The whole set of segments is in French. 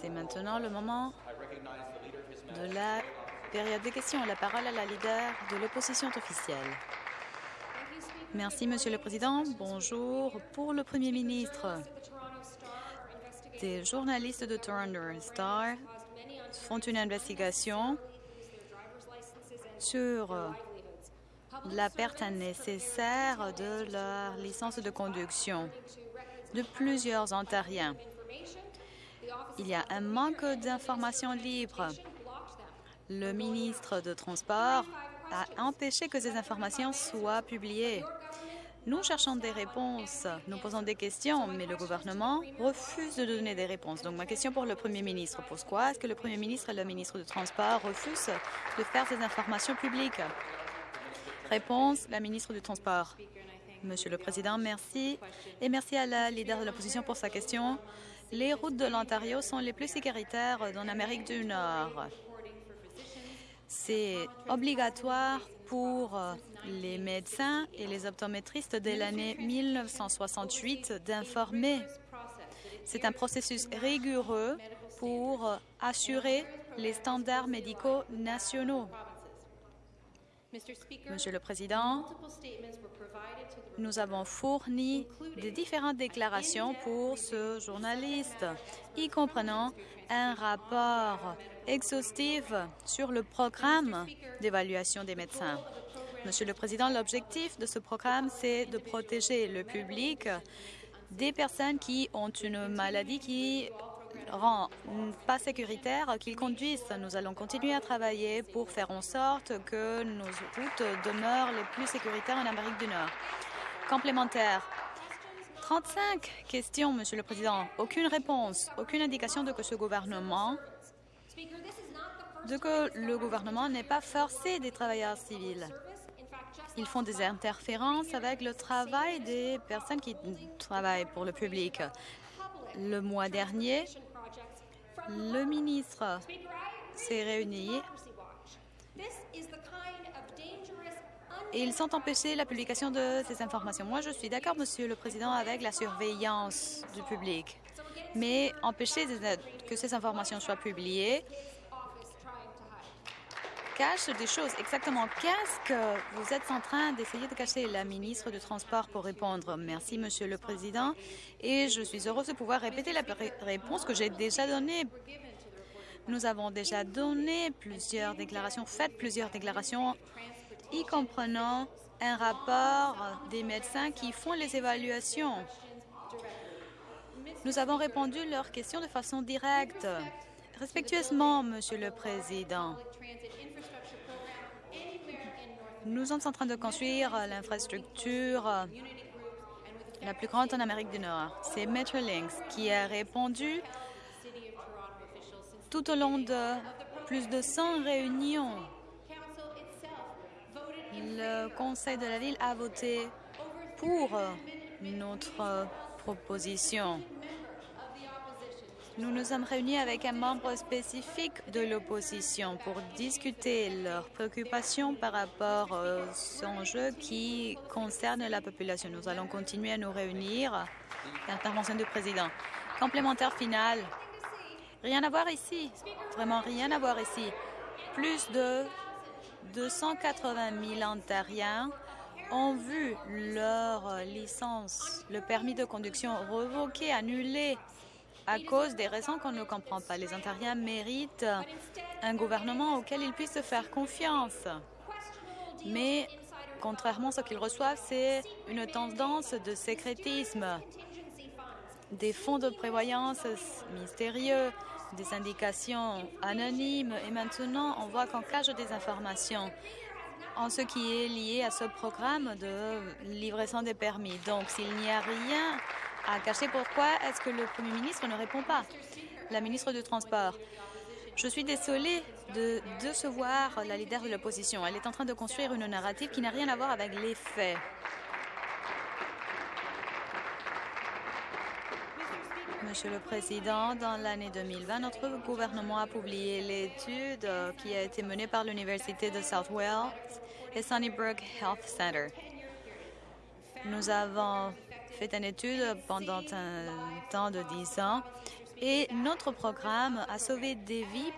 C'est maintenant le moment de la période des questions. La parole à la leader de l'opposition officielle. Merci, Monsieur le Président. Bonjour. Pour le Premier ministre, des journalistes de Toronto Star font une investigation sur la perte nécessaire de leur licence de conduction de plusieurs Ontariens. Il y a un manque d'informations libres. Le ministre de Transport a empêché que ces informations soient publiées. Nous cherchons des réponses, nous posons des questions, mais le gouvernement refuse de donner des réponses. Donc, ma question pour le Premier ministre, pourquoi est-ce que le Premier ministre et le ministre du Transport refusent de faire ces informations publiques? Réponse, la ministre du Transport. Monsieur le Président, merci. Et merci à la leader de l'opposition pour sa question. Les routes de l'Ontario sont les plus sécuritaires dans l'Amérique du Nord. C'est obligatoire pour les médecins et les optométristes dès l'année 1968 d'informer. C'est un processus rigoureux pour assurer les standards médicaux nationaux. Monsieur le Président, nous avons fourni des différentes déclarations pour ce journaliste, y comprenant un rapport exhaustif sur le programme d'évaluation des médecins. Monsieur le Président, l'objectif de ce programme, c'est de protéger le public des personnes qui ont une maladie qui rend pas sécuritaire qu'ils conduisent. Nous allons continuer à travailler pour faire en sorte que nos routes demeurent les plus sécuritaires en Amérique du Nord. Complémentaire. 35 questions, Monsieur le Président. Aucune réponse, aucune indication de que ce gouvernement de que le gouvernement n'est pas forcé des travailleurs civils. Ils font des interférences avec le travail des personnes qui travaillent pour le public. Le mois dernier, le ministre s'est réuni et ils ont empêché la publication de ces informations. Moi, je suis d'accord, Monsieur le Président, avec la surveillance du public, mais empêcher que ces informations soient publiées cache des choses. Exactement. Qu'est-ce que vous êtes en train d'essayer de cacher? La ministre du Transport pour répondre. Merci, Monsieur le Président. Et je suis heureuse de pouvoir répéter la réponse que j'ai déjà donnée. Nous avons déjà donné plusieurs déclarations, fait plusieurs déclarations, y comprenant un rapport des médecins qui font les évaluations. Nous avons répondu leurs questions de façon directe. Respectueusement, Monsieur le Président, nous sommes en train de construire l'infrastructure la plus grande en Amérique du Nord. C'est Metrolinx qui a répondu tout au long de plus de 100 réunions. Le Conseil de la Ville a voté pour notre proposition. Nous nous sommes réunis avec un membre spécifique de l'opposition pour discuter leurs préoccupations par rapport aux enjeux qui concernent la population. Nous allons continuer à nous réunir. Intervention du président. Complémentaire final. Rien à voir ici. Vraiment rien à voir ici. Plus de 280 000 Ontariens ont vu leur licence, le permis de conduction revoqué, annulé à cause des raisons qu'on ne comprend pas. Les Ontariens méritent un gouvernement auquel ils puissent faire confiance. Mais, contrairement à ce qu'ils reçoivent, c'est une tendance de sécrétisme, des fonds de prévoyance mystérieux, des indications anonymes. Et maintenant, on voit qu'on cache des informations en ce qui est lié à ce programme de livraison des permis. Donc, s'il n'y a rien à cacher. Pourquoi est-ce que le Premier ministre ne répond pas La ministre du Transport. Je suis désolée de décevoir la leader de l'opposition. Elle est en train de construire une narrative qui n'a rien à voir avec les faits. Monsieur le Président, dans l'année 2020, notre gouvernement a publié l'étude qui a été menée par l'Université de South Wales et Sunnybrook Health Center. Nous avons fait une étude pendant un temps de 10 ans Et notre programme a sauvé des vies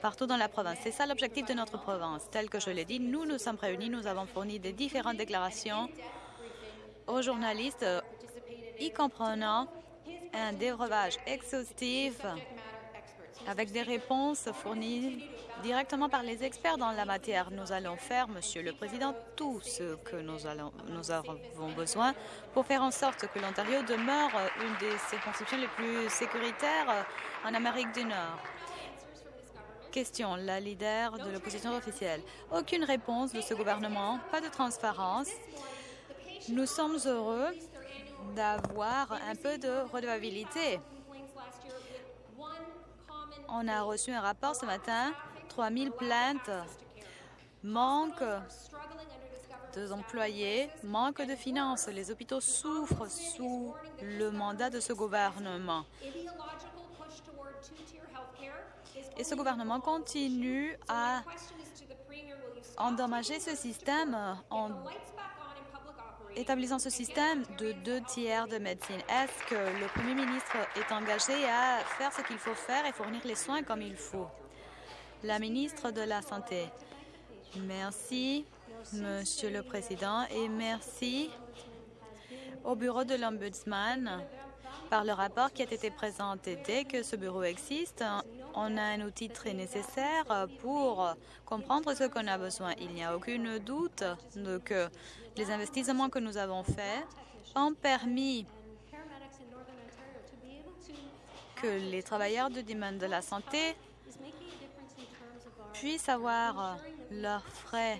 partout dans la province. C'est ça l'objectif de notre province. Tel que je l'ai dit, nous nous sommes réunis, nous avons fourni des différentes déclarations aux journalistes, y comprenant un débrevage exhaustif avec des réponses fournies directement par les experts dans la matière. Nous allons faire, Monsieur le Président, tout ce que nous, nous avons besoin pour faire en sorte que l'Ontario demeure une des circonscriptions les plus sécuritaires en Amérique du Nord. Question, la leader de l'opposition officielle. Aucune réponse de ce gouvernement, pas de transparence. Nous sommes heureux d'avoir un peu de redevabilité. On a reçu un rapport ce matin, 3000 plaintes, manque de employés, manque de finances. Les hôpitaux souffrent sous le mandat de ce gouvernement. Et ce gouvernement continue à endommager ce système établissant ce système de deux tiers de médecine, est-ce que le Premier ministre est engagé à faire ce qu'il faut faire et fournir les soins comme il faut? La ministre de la Santé. Merci, Monsieur le Président, et merci au bureau de l'Ombudsman par le rapport qui a été présenté. Dès que ce bureau existe, on a un outil très nécessaire pour comprendre ce qu'on a besoin. Il n'y a aucun doute que les investissements que nous avons faits ont permis que les travailleurs du domaine de la santé puissent avoir leurs frais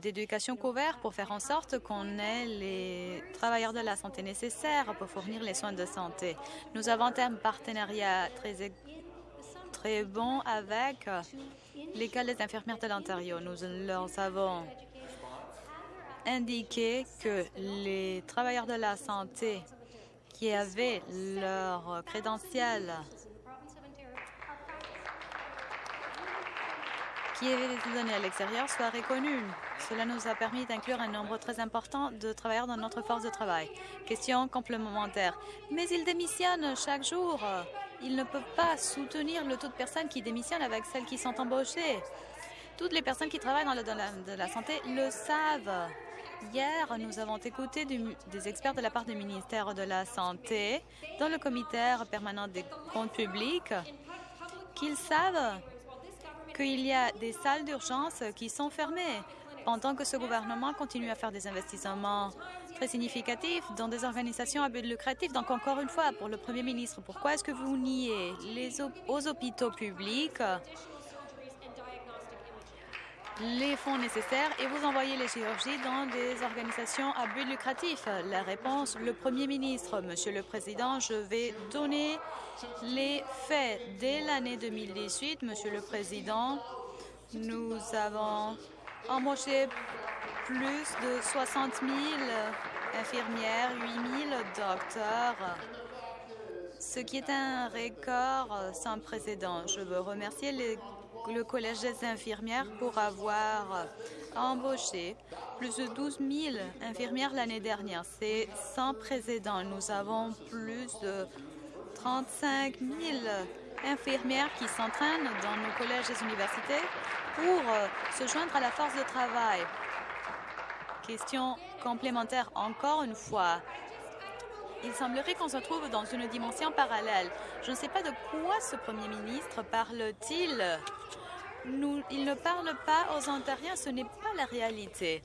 d'éducation couverts pour faire en sorte qu'on ait les travailleurs de la santé nécessaires pour fournir les soins de santé. Nous avons un partenariat très, très bon avec l'École des infirmières de l'Ontario. Nous leur avons indiqué que les travailleurs de la santé qui avaient leur crédentiel qui été donnés à l'extérieur soient reconnus. Cela nous a permis d'inclure un nombre très important de travailleurs dans notre force de travail. Question complémentaire. Mais ils démissionnent chaque jour. Ils ne peuvent pas soutenir le taux de personnes qui démissionnent avec celles qui sont embauchées. Toutes les personnes qui travaillent dans le domaine de la santé le savent. Hier, nous avons écouté des experts de la part du ministère de la Santé dans le comité permanent des comptes publics qu'ils savent qu'il y a des salles d'urgence qui sont fermées pendant que ce gouvernement continue à faire des investissements très significatifs dans des organisations à but lucratif. Donc, encore une fois, pour le Premier ministre, pourquoi est-ce que vous niez les aux hôpitaux publics les fonds nécessaires et vous envoyez les chirurgies dans des organisations à but lucratif La réponse, le Premier ministre, Monsieur le Président, je vais donner les faits. Dès l'année 2018, Monsieur le Président, nous avons embauché plus de 60 000 infirmières, 8 000 docteurs, ce qui est un record sans précédent. Je veux remercier les le Collège des infirmières pour avoir embauché plus de 12 000 infirmières l'année dernière. C'est sans précédent. Nous avons plus de 35 000 infirmières qui s'entraînent dans nos collèges et universités pour se joindre à la force de travail. Question complémentaire encore une fois. Il semblerait qu'on se trouve dans une dimension parallèle. Je ne sais pas de quoi ce Premier ministre parle-t-il. il ne parle pas aux Ontariens, ce n'est pas la réalité.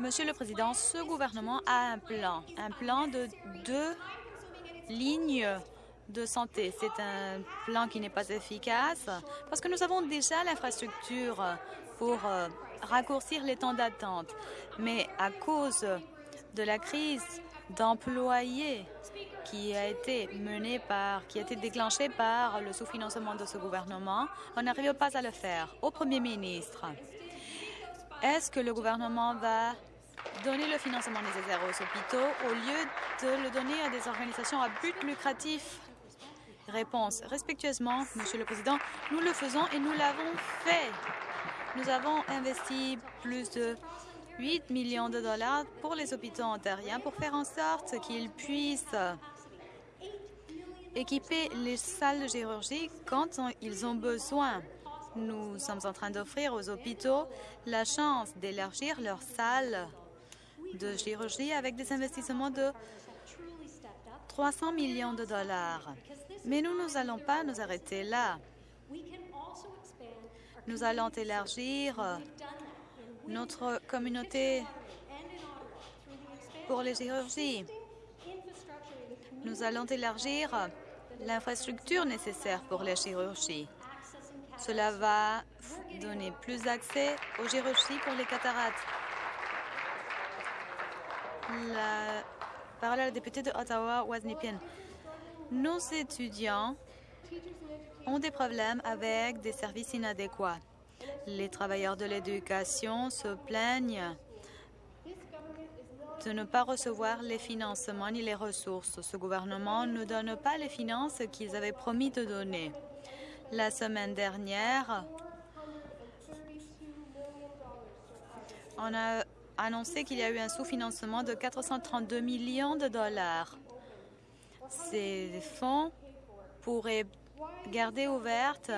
Monsieur le Président, ce gouvernement a un plan, un plan de deux lignes de santé. C'est un plan qui n'est pas efficace parce que nous avons déjà l'infrastructure pour euh, raccourcir les temps d'attente. Mais à cause de la crise d'employés qui a été menée par, qui a été déclenchée par le sous-financement de ce gouvernement, on n'arrive pas à le faire. Au Premier ministre, est-ce que le gouvernement va donner le financement nécessaire aux hôpitaux au lieu de le donner à des organisations à but lucratif? Réponse. Respectueusement, Monsieur le Président, nous le faisons et nous l'avons fait. Nous avons investi plus de 8 millions de dollars pour les hôpitaux ontariens pour faire en sorte qu'ils puissent équiper les salles de chirurgie quand ils ont besoin. Nous sommes en train d'offrir aux hôpitaux la chance d'élargir leurs salles de chirurgie avec des investissements de 300 millions de dollars. Mais nous n'allons pas nous arrêter là. Nous allons élargir notre communauté pour les chirurgies. Nous allons élargir l'infrastructure nécessaire pour les chirurgies. Cela va donner plus d'accès aux chirurgies pour les cataractes. La parole à la députée de Ottawa, Wasnipien. Nos étudiants ont des problèmes avec des services inadéquats. Les travailleurs de l'éducation se plaignent de ne pas recevoir les financements ni les ressources. Ce gouvernement ne donne pas les finances qu'ils avaient promis de donner. La semaine dernière, on a annoncé qu'il y a eu un sous-financement de 432 millions de dollars. Ces fonds pourraient garder ouvertes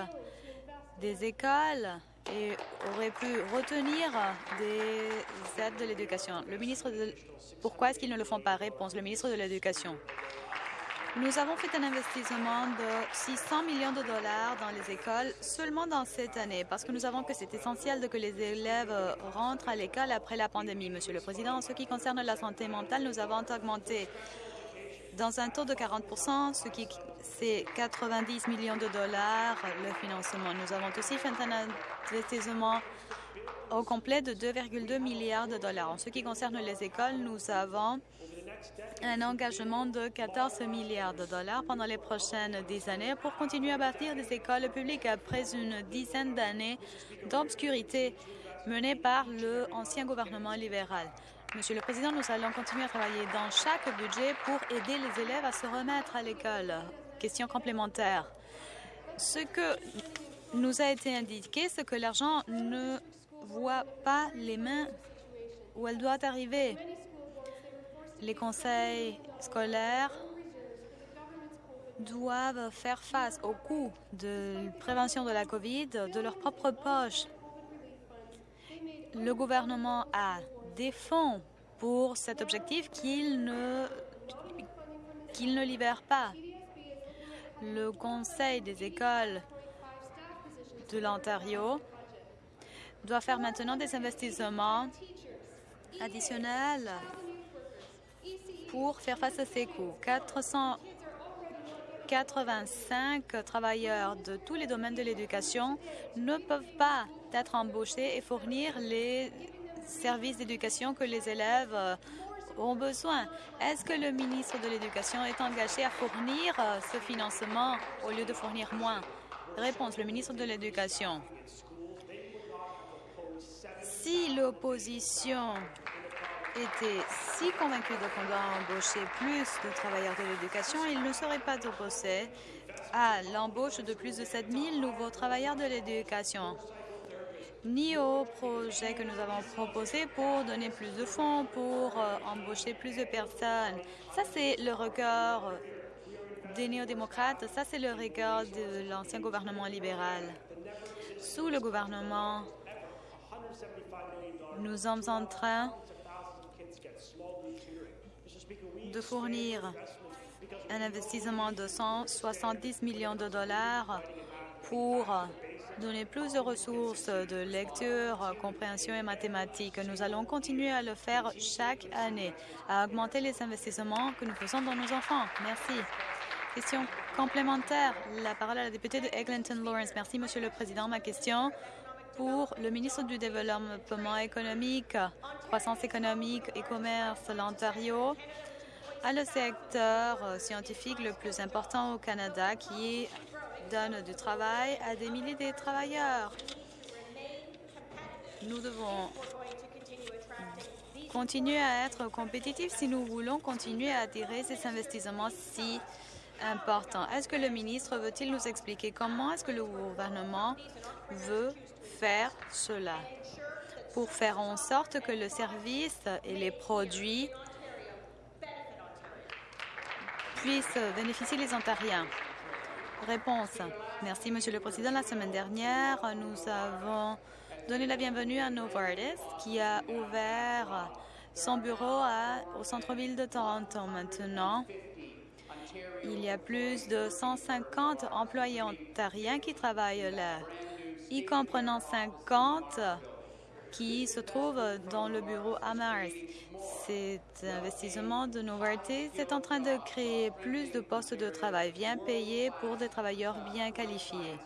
des écoles et auraient pu retenir des aides de l'éducation. Le ministre de... Pourquoi est-ce qu'ils ne le font pas? Réponse. Le ministre de l'Éducation. Nous avons fait un investissement de 600 millions de dollars dans les écoles seulement dans cette année parce que nous savons que c'est essentiel de que les élèves rentrent à l'école après la pandémie. Monsieur le Président, en ce qui concerne la santé mentale, nous avons augmenté dans un taux de 40% ce qui c'est 90 millions de dollars le financement. Nous avons aussi fait un investissement au complet de 2,2 milliards de dollars. En ce qui concerne les écoles, nous avons un engagement de 14 milliards de dollars pendant les prochaines dix années pour continuer à bâtir des écoles publiques après une dizaine d'années d'obscurité menée par le ancien gouvernement libéral. Monsieur le Président, nous allons continuer à travailler dans chaque budget pour aider les élèves à se remettre à l'école. Question complémentaire. Ce que nous a été indiqué, c'est que l'argent ne voit pas les mains où elle doit arriver les conseils scolaires doivent faire face au coût de prévention de la COVID de leur propre poche. Le gouvernement a des fonds pour cet objectif qu'il ne, qu'il ne libère pas. Le Conseil des écoles de l'Ontario doit faire maintenant des investissements additionnels pour faire face à ces coûts. 485 travailleurs de tous les domaines de l'éducation ne peuvent pas être embauchés et fournir les services d'éducation que les élèves ont besoin. Est-ce que le ministre de l'Éducation est engagé à fournir euh, ce financement au lieu de fournir moins? Réponse, le ministre de l'Éducation. Si l'opposition était si convaincu de qu'on doit embaucher plus de travailleurs de l'éducation, il ne serait pas opposé à l'embauche de plus de 7 000 nouveaux travailleurs de l'éducation, ni au projet que nous avons proposé pour donner plus de fonds, pour euh, embaucher plus de personnes. Ça, c'est le record des néo-démocrates, ça, c'est le record de l'ancien gouvernement libéral. Sous le gouvernement, nous sommes en train de fournir un investissement de 170 millions de dollars pour donner plus de ressources de lecture, compréhension et mathématiques. Nous allons continuer à le faire chaque année, à augmenter les investissements que nous faisons dans nos enfants. Merci. Question complémentaire. La parole à la députée de Eglinton Lawrence. Merci, Monsieur le Président. Ma question pour le ministre du Développement économique, croissance économique et commerce, l'Ontario a le secteur scientifique le plus important au Canada qui donne du travail à des milliers de travailleurs. Nous devons continuer à être compétitifs si nous voulons continuer à attirer ces investissements si importants. Est-ce que le ministre veut-il nous expliquer comment est-ce que le gouvernement veut faire cela pour faire en sorte que le service et les produits puissent bénéficier les Ontariens? Réponse. Merci, Monsieur le Président. La semaine dernière, nous avons donné la bienvenue à Novartis qui a ouvert son bureau au centre-ville de Toronto. Maintenant, il y a plus de 150 employés ontariens qui travaillent là, y comprenant 50 qui se trouvent dans le bureau à. Cet investissement de Novartis est en train de créer plus de postes de travail bien payés pour des travailleurs bien qualifiés.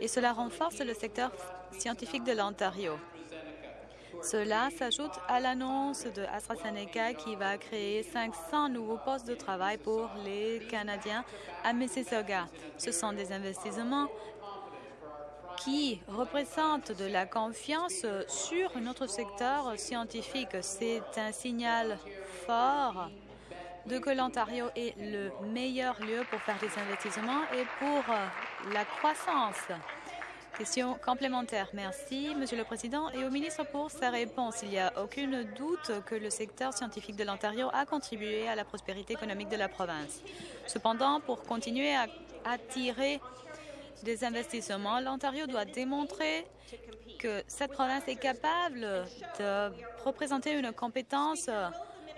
Et cela renforce le secteur scientifique de l'Ontario. Cela s'ajoute à l'annonce de AstraZeneca qui va créer 500 nouveaux postes de travail pour les Canadiens à Mississauga. Ce sont des investissements qui représentent de la confiance sur notre secteur scientifique. C'est un signal fort de que l'Ontario est le meilleur lieu pour faire des investissements et pour la croissance. Question complémentaire. Merci, Monsieur le Président, et au ministre pour sa réponse. Il n'y a aucun doute que le secteur scientifique de l'Ontario a contribué à la prospérité économique de la province. Cependant, pour continuer à attirer des investissements, l'Ontario doit démontrer que cette province est capable de représenter une compétence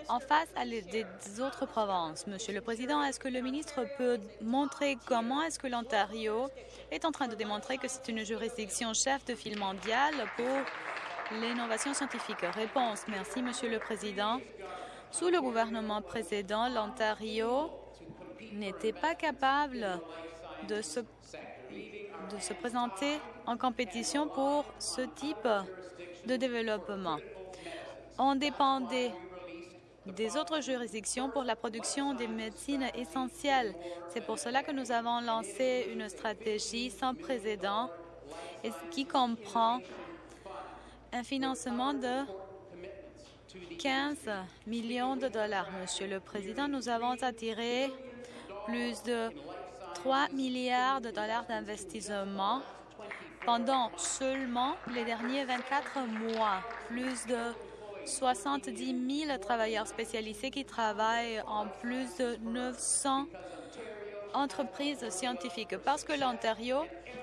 en face à des autres provinces. Monsieur le Président, est-ce que le ministre peut montrer comment est-ce que l'Ontario est en train de démontrer que c'est une juridiction chef de file mondiale pour l'innovation scientifique? Réponse. Merci, Monsieur le Président. Sous le gouvernement précédent, l'Ontario n'était pas capable de se, de se présenter en compétition pour ce type de développement. On dépendait des autres juridictions pour la production des médecines essentielles. C'est pour cela que nous avons lancé une stratégie sans précédent et qui comprend un financement de 15 millions de dollars. Monsieur le Président, nous avons attiré plus de 3 milliards de dollars d'investissement pendant seulement les derniers 24 mois. Plus de 70 000 travailleurs spécialisés qui travaillent en plus de 900 entreprises scientifiques parce que l'Ontario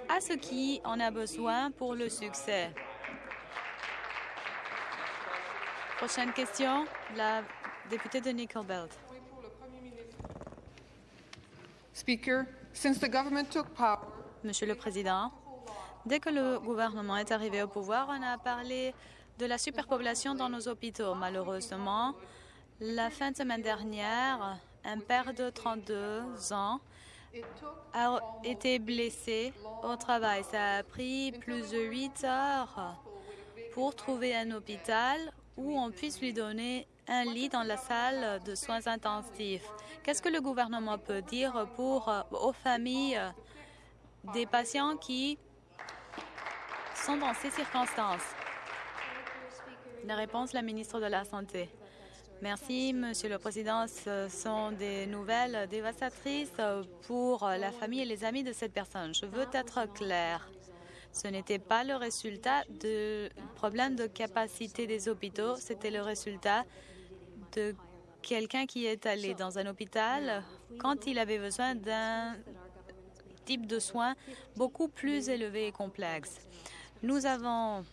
a ce qui en a besoin pour le succès. Prochaine question, la députée de Nickel Belt. Monsieur le Président, dès que le gouvernement est arrivé au pouvoir, on a parlé de la superpopulation dans nos hôpitaux. Malheureusement, la fin de semaine dernière, un père de 32 ans a été blessé au travail. Ça a pris plus de huit heures pour trouver un hôpital où on puisse lui donner un lit dans la salle de soins intensifs. Qu'est-ce que le gouvernement peut dire pour aux familles des patients qui sont dans ces circonstances? La réponse, la ministre de la Santé. Merci, Monsieur le Président. Ce sont des nouvelles dévastatrices pour la famille et les amis de cette personne. Je veux être clair. Ce n'était pas le résultat de problèmes de capacité des hôpitaux, c'était le résultat de quelqu'un qui est allé dans un hôpital quand il avait besoin d'un type de soins beaucoup plus élevé et complexe. Nous avons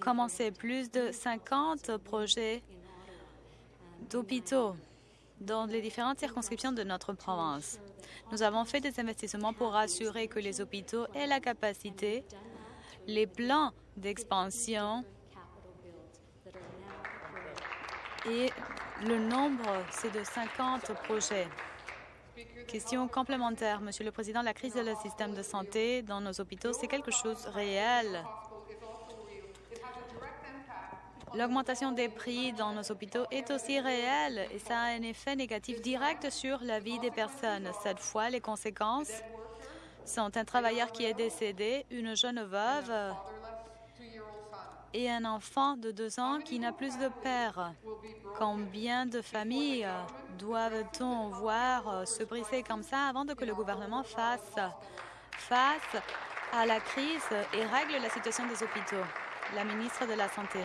commencé plus de 50 projets d'hôpitaux dans les différentes circonscriptions de notre province. Nous avons fait des investissements pour assurer que les hôpitaux aient la capacité, les plans d'expansion et le nombre, c'est de 50 projets. Question complémentaire, Monsieur le Président, la crise du système de santé dans nos hôpitaux, c'est quelque chose de réel. L'augmentation des prix dans nos hôpitaux est aussi réelle et ça a un effet négatif direct sur la vie des personnes. Cette fois, les conséquences sont un travailleur qui est décédé, une jeune veuve et un enfant de deux ans qui n'a plus de père. Combien de familles doivent-on voir se briser comme ça avant que le gouvernement fasse face à la crise et règle la situation des hôpitaux? La ministre de la Santé.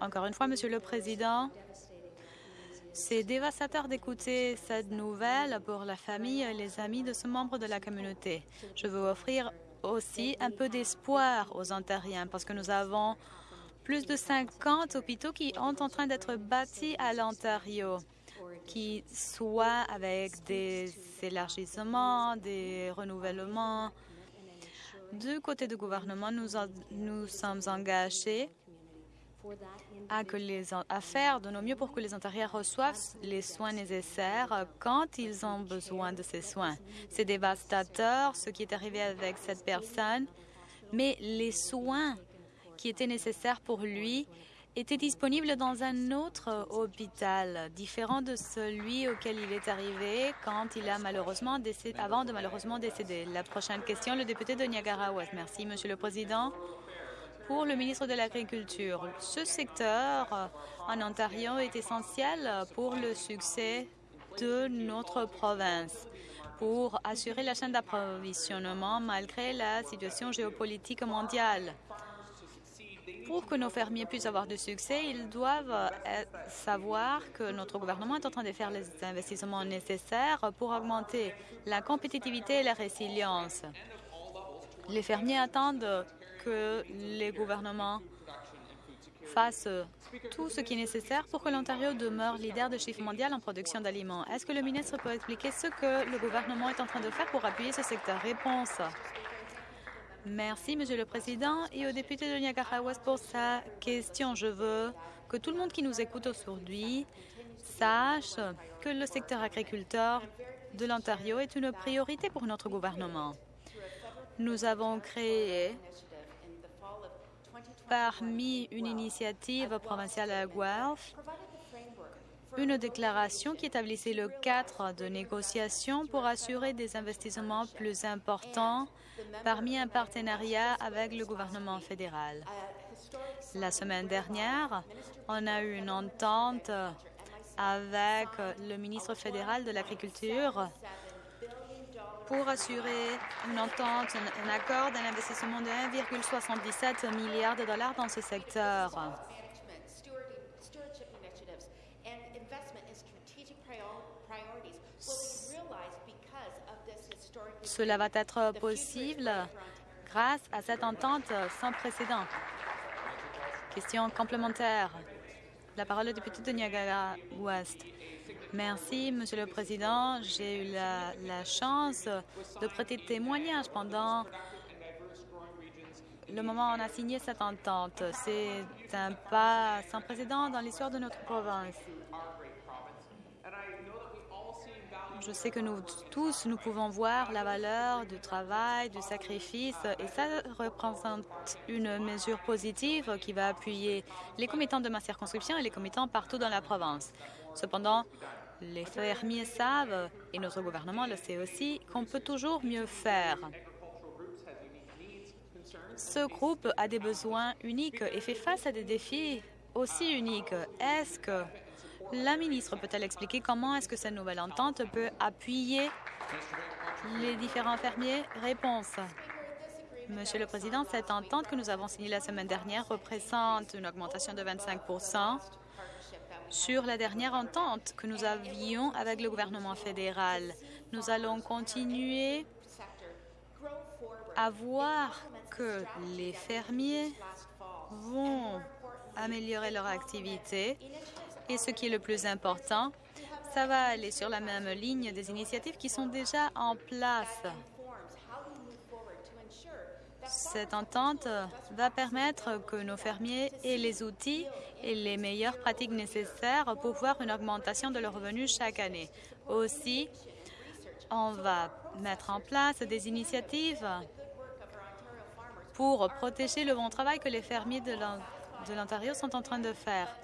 Encore une fois, Monsieur le Président, C'est dévastateur d'écouter cette nouvelle pour la famille et les amis de ce membre de la communauté. Je veux offrir aussi un peu d'espoir aux Ontariens parce que nous avons plus de 50 hôpitaux qui sont en train d'être bâtis à l'Ontario, qui soient avec des élargissements, des renouvellements. Du côté du gouvernement, nous, nous sommes engagés à, que les, faire de nos mieux pour que les Ontariens reçoivent les soins nécessaires quand ils ont besoin de ces soins. C'est dévastateur ce qui est arrivé avec cette personne, mais les soins qui étaient nécessaires pour lui étaient disponibles dans un autre hôpital, différent de celui auquel il est arrivé quand il a malheureusement décédé, avant de malheureusement décéder. La prochaine question, le député de Niagara-Ouest. Merci, Monsieur le Président pour le ministre de l'Agriculture. Ce secteur euh, en Ontario est essentiel pour le succès de notre province pour assurer la chaîne d'approvisionnement malgré la situation géopolitique mondiale. Pour que nos fermiers puissent avoir du succès, ils doivent euh, savoir que notre gouvernement est en train de faire les investissements nécessaires pour augmenter la compétitivité et la résilience. Les fermiers attendent que les gouvernements fassent tout ce qui est nécessaire pour que l'Ontario demeure leader de chiffre mondial en production d'aliments. Est-ce que le ministre peut expliquer ce que le gouvernement est en train de faire pour appuyer ce secteur? Réponse. Merci, Monsieur le Président, et au député de Niagara-Ouest pour sa question. Je veux que tout le monde qui nous écoute aujourd'hui sache que le secteur agriculteur de l'Ontario est une priorité pour notre gouvernement. Nous avons créé parmi une initiative provinciale à Guelph, une déclaration qui établissait le cadre de négociation pour assurer des investissements plus importants parmi un partenariat avec le gouvernement fédéral. La semaine dernière, on a eu une entente avec le ministre fédéral de l'Agriculture pour assurer une entente, un accord d'un investissement de 1,77 milliard de dollars dans ce secteur. Cela va être possible grâce à cette entente sans précédent. Question complémentaire. La parole est député de Niagara-Ouest. Merci, Monsieur le Président. J'ai eu la, chance de prêter témoignage pendant le moment où on a signé cette entente. C'est un pas sans précédent dans l'histoire de notre province. Je sais que nous tous, nous pouvons voir la valeur du travail, du sacrifice, et ça représente une mesure positive qui va appuyer les commettants de ma circonscription et les commettants partout dans la province. Cependant, les fermiers savent, et notre gouvernement le sait aussi, qu'on peut toujours mieux faire. Ce groupe a des besoins uniques et fait face à des défis aussi uniques. Est-ce que la ministre peut-elle expliquer comment est-ce que cette nouvelle entente peut appuyer les différents fermiers? Réponse. Monsieur le Président, cette entente que nous avons signée la semaine dernière représente une augmentation de 25 sur la dernière entente que nous avions avec le gouvernement fédéral. Nous allons continuer à voir que les fermiers vont améliorer leur activité et ce qui est le plus important, ça va aller sur la même ligne des initiatives qui sont déjà en place. Cette entente va permettre que nos fermiers aient les outils et les meilleures pratiques nécessaires pour voir une augmentation de leurs revenus chaque année. Aussi, on va mettre en place des initiatives pour protéger le bon travail que les fermiers de l'Ontario sont en train de faire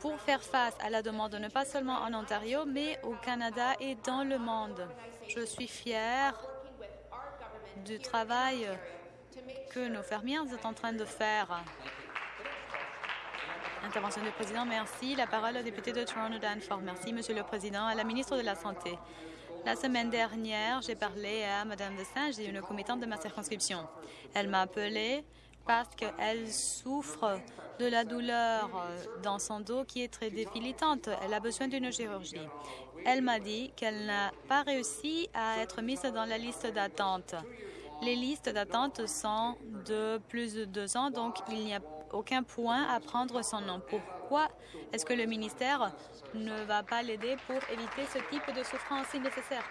pour faire face à la demande, ne pas seulement en Ontario, mais au Canada et dans le monde. Je suis fière du travail que nos fermiers sont en train de faire. Intervention du président, merci. La parole au député de Toronto Danforth. Merci, Monsieur le Président. À la ministre de la Santé. La semaine dernière, j'ai parlé à de Saint, j'ai une commettante de ma circonscription. Elle m'a appelé parce qu'elle souffre de la douleur dans son dos qui est très débilitante. Elle a besoin d'une chirurgie. Elle m'a dit qu'elle n'a pas réussi à être mise dans la liste d'attente. Les listes d'attente sont de plus de deux ans, donc il n'y a aucun point à prendre son nom. Pourquoi est-ce que le ministère ne va pas l'aider pour éviter ce type de souffrance si nécessaire?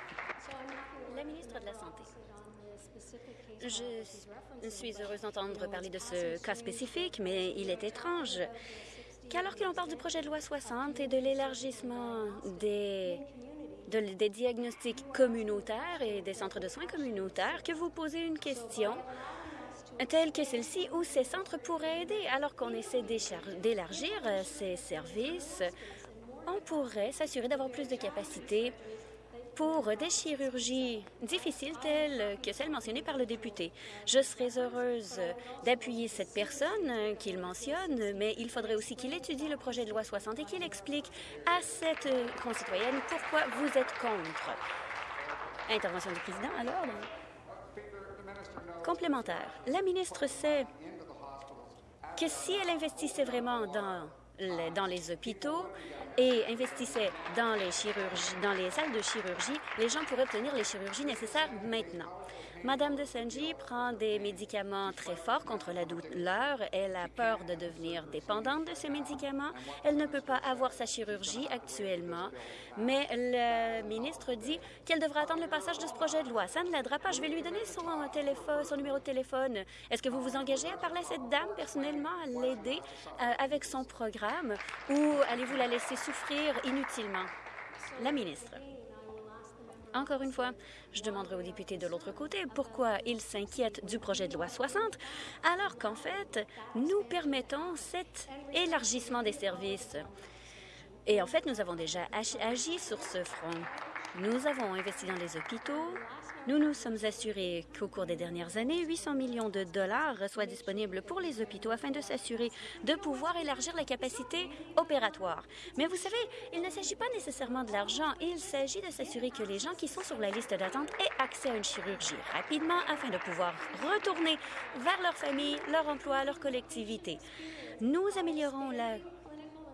La ministre de la Santé. Je suis heureuse d'entendre parler de ce cas spécifique, mais il est étrange qu'alors que l'on parle du projet de loi 60 et de l'élargissement des des diagnostics communautaires et des centres de soins communautaires que vous posez une question telle que celle-ci où ces centres pourraient aider alors qu'on essaie d'élargir euh, ces services. On pourrait s'assurer d'avoir plus de capacités pour des chirurgies difficiles telles que celles mentionnées par le député. Je serais heureuse d'appuyer cette personne qu'il mentionne, mais il faudrait aussi qu'il étudie le projet de loi 60 et qu'il explique à cette concitoyenne pourquoi vous êtes contre. Intervention du président, alors. Complémentaire. La ministre sait que si elle investissait vraiment dans les, dans les hôpitaux, et investissait dans les, chirurgies, dans les salles de chirurgie, les gens pourraient obtenir les chirurgies nécessaires maintenant. Madame de Senji prend des médicaments très forts contre la douleur. Elle a peur de devenir dépendante de ces médicaments. Elle ne peut pas avoir sa chirurgie actuellement, mais le ministre dit qu'elle devra attendre le passage de ce projet de loi. Ça ne l'aidera pas. Je vais lui donner son, téléphone, son numéro de téléphone. Est-ce que vous vous engagez à parler à cette dame personnellement, à l'aider euh, avec son programme ou allez-vous la laisser souffrir inutilement? La ministre. Encore une fois, je demanderai aux députés de l'autre côté pourquoi ils s'inquiètent du projet de loi 60, alors qu'en fait, nous permettons cet élargissement des services. Et en fait, nous avons déjà agi sur ce front. Nous avons investi dans les hôpitaux, nous nous sommes assurés qu'au cours des dernières années, 800 millions de dollars soient disponibles pour les hôpitaux afin de s'assurer de pouvoir élargir la capacité opératoire. Mais vous savez, il ne s'agit pas nécessairement de l'argent, il s'agit de s'assurer que les gens qui sont sur la liste d'attente aient accès à une chirurgie rapidement afin de pouvoir retourner vers leur famille, leur emploi, leur collectivité. Nous améliorons la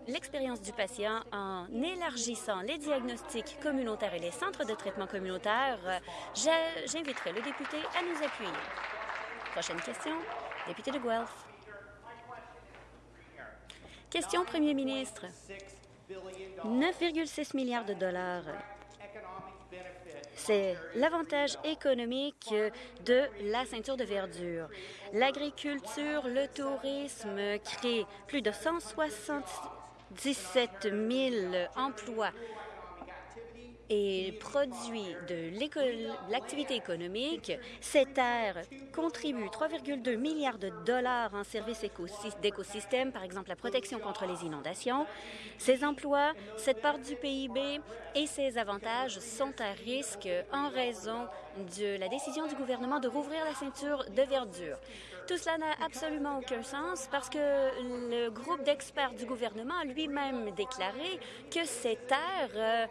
l'expérience du patient en élargissant les diagnostics communautaires et les centres de traitement communautaires. J'inviterai le député à nous appuyer. Prochaine question, député de Guelph. Question Premier ministre. 9,6 milliards de dollars. C'est l'avantage économique de la ceinture de verdure. L'agriculture, le tourisme créent plus de 160 17 000 emplois et produit de l'activité économique, cette aire contribue 3,2 milliards de dollars en services d'écosystème, par exemple la protection contre les inondations. Ces emplois, cette part du PIB et ces avantages sont à risque en raison de la décision du gouvernement de rouvrir la ceinture de verdure. Tout cela n'a absolument aucun sens parce que le groupe d'experts du gouvernement a lui-même déclaré que ces terres euh,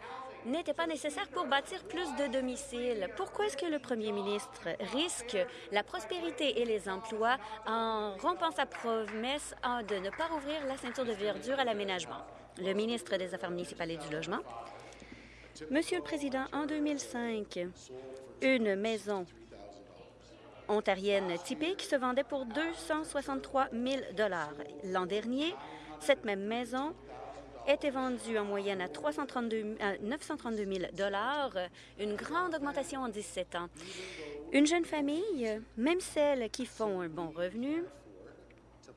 n'étaient pas nécessaires pour bâtir plus de domiciles. Pourquoi est-ce que le premier ministre risque la prospérité et les emplois en rompant sa promesse de ne pas rouvrir la ceinture de verdure à l'aménagement? Le ministre des Affaires municipales et du Logement. Monsieur le Président, en 2005, une maison ontarienne typique se vendait pour 263 000 L'an dernier, cette même maison était vendue en moyenne à, 332, 932 000 une grande augmentation en 17 ans. Une jeune famille, même celles qui font un bon revenu,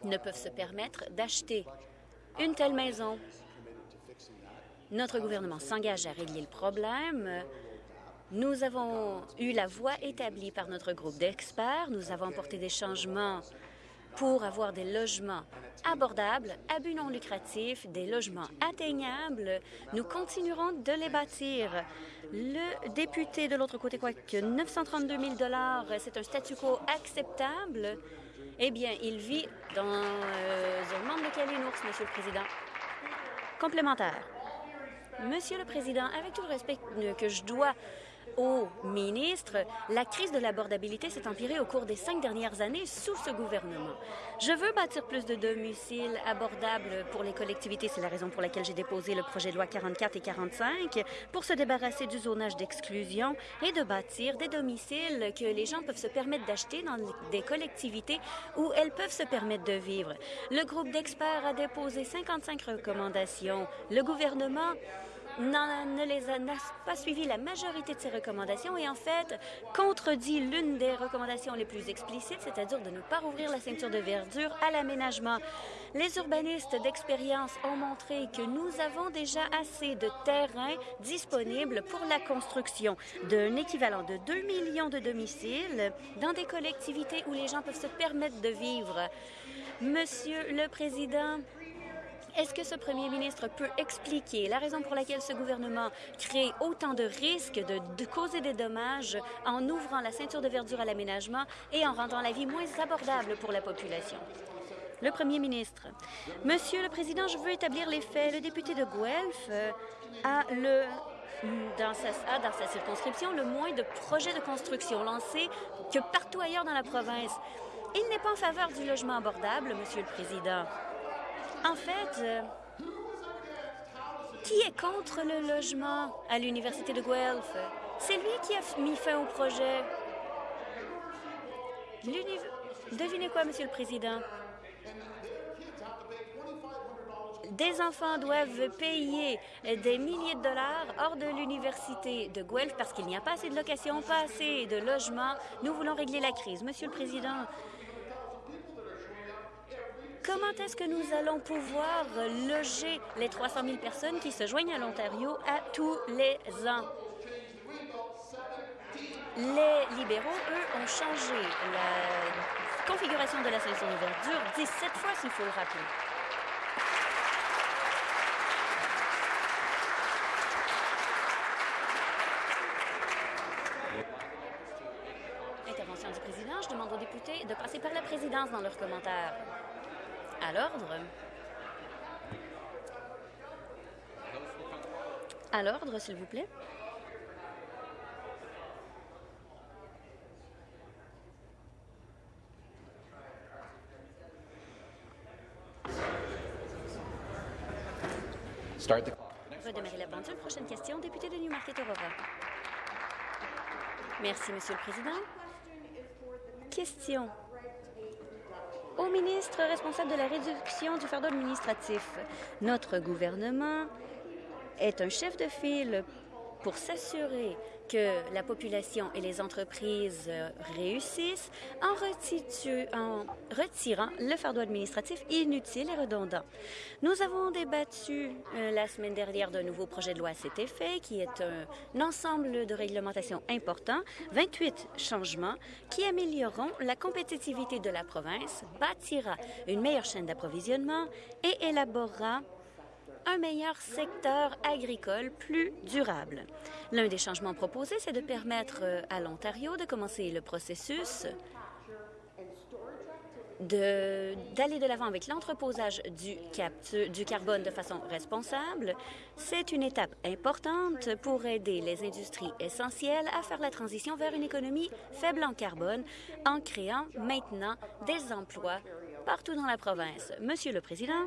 ne peuvent se permettre d'acheter une telle maison. Notre gouvernement s'engage à régler le problème nous avons eu la voie établie par notre groupe d'experts. Nous avons apporté des changements pour avoir des logements abordables, à but non lucratif, des logements atteignables. Nous continuerons de les bâtir. Le député de l'autre côté croit que 932 000 c'est un statu quo acceptable. Eh bien, il vit dans euh, un monde de Kalinours, Monsieur le Président. Complémentaire. Monsieur le Président, avec tout le respect que je dois au ministre, la crise de l'abordabilité s'est empirée au cours des cinq dernières années sous ce gouvernement. Je veux bâtir plus de domiciles abordables pour les collectivités. C'est la raison pour laquelle j'ai déposé le projet de loi 44 et 45 pour se débarrasser du zonage d'exclusion et de bâtir des domiciles que les gens peuvent se permettre d'acheter dans des collectivités où elles peuvent se permettre de vivre. Le groupe d'experts a déposé 55 recommandations. Le gouvernement ne les a pas suivi la majorité de ces recommandations et en fait contredit l'une des recommandations les plus explicites, c'est-à-dire de ne pas rouvrir la ceinture de verdure à l'aménagement. Les urbanistes d'expérience ont montré que nous avons déjà assez de terrain disponible pour la construction d'un équivalent de 2 millions de domiciles dans des collectivités où les gens peuvent se permettre de vivre. Monsieur le Président, est-ce que ce premier ministre peut expliquer la raison pour laquelle ce gouvernement crée autant de risques de, causer des dommages en ouvrant la ceinture de verdure à l'aménagement et en rendant la vie moins abordable pour la population? Le premier ministre. Monsieur le Président, je veux établir les faits. Le député de Guelph euh, a dans sa, dans sa circonscription le moins de projets de construction lancés que partout ailleurs dans la province. Il n'est pas en faveur du logement abordable, Monsieur le Président. En fait, euh, qui est contre le logement à l'Université de Guelph? C'est lui qui a mis fin au projet. Devinez quoi, Monsieur le Président? Des enfants doivent payer des milliers de dollars hors de l'université de Guelph parce qu'il n'y a pas assez de locations, pas assez de logements. Nous voulons régler la crise. Monsieur le Président, Comment est-ce que nous allons pouvoir loger les 300 000 personnes qui se joignent à l'Ontario à tous les ans? Les libéraux, eux, ont changé la configuration de la de verdure 17 fois, s'il faut le rappeler. Intervention du président. Je demande aux députés de passer par la présidence dans leurs commentaires. À l'ordre. À l'ordre, s'il vous plaît. Redémarrer la pendule. Prochaine question, député de Newmarket Aurora. Merci, Monsieur le Président. Question au ministre responsable de la réduction du fardeau administratif. Notre gouvernement est un chef de file pour s'assurer que la population et les entreprises réussissent en, en, retirant le fardeau administratif inutile et redondant. Nous avons débattu euh, la semaine dernière d'un nouveau projet de loi à cet effet, qui est un, ensemble de réglementations importants, 28 changements qui amélioreront la compétitivité de la province, bâtira une meilleure chaîne d'approvisionnement et élaborera un meilleur secteur agricole plus durable. L'un des changements proposés, c'est de permettre euh, à l'Ontario de commencer le processus d'aller de l'avant avec l'entreposage du, du carbone de façon responsable. C'est une étape importante pour aider les industries essentielles à faire la transition vers une économie faible en carbone en créant maintenant des emplois partout dans la province. Monsieur le Président,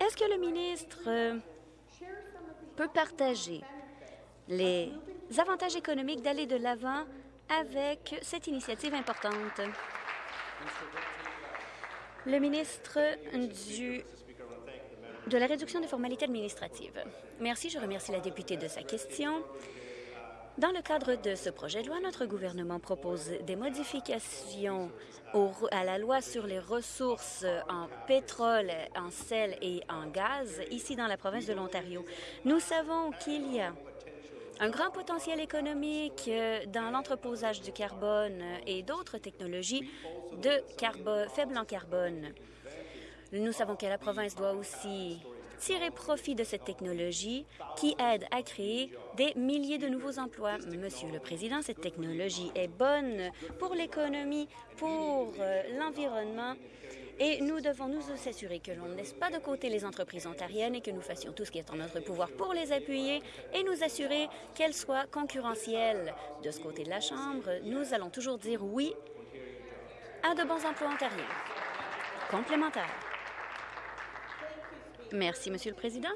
est-ce que le ministre euh, peut partager les avantages économiques d'aller de l'avant avec cette initiative importante? Le ministre du de la réduction des formalités administratives. Merci. Je remercie la députée de sa question. Dans le cadre de ce projet de loi, notre gouvernement propose des modifications à la loi sur les ressources en pétrole, en sel et en gaz ici dans la province de l'Ontario. Nous savons qu'il y a un grand potentiel économique dans l'entreposage du carbone et d'autres technologies de faibles en carbone. Nous savons que la province doit aussi tirer profit de cette technologie qui aide à créer des milliers de nouveaux emplois. Monsieur le Président, cette technologie est bonne pour l'économie, pour euh, l'environnement Et nous devons nous assurer que l'on ne laisse pas de côté les entreprises ontariennes et que nous fassions tout ce qui est en notre pouvoir pour les appuyer et nous assurer qu'elles soient concurrentielles. De ce côté de la Chambre, nous allons toujours dire oui à de bons emplois ontariens complémentaires. Merci, Monsieur le Président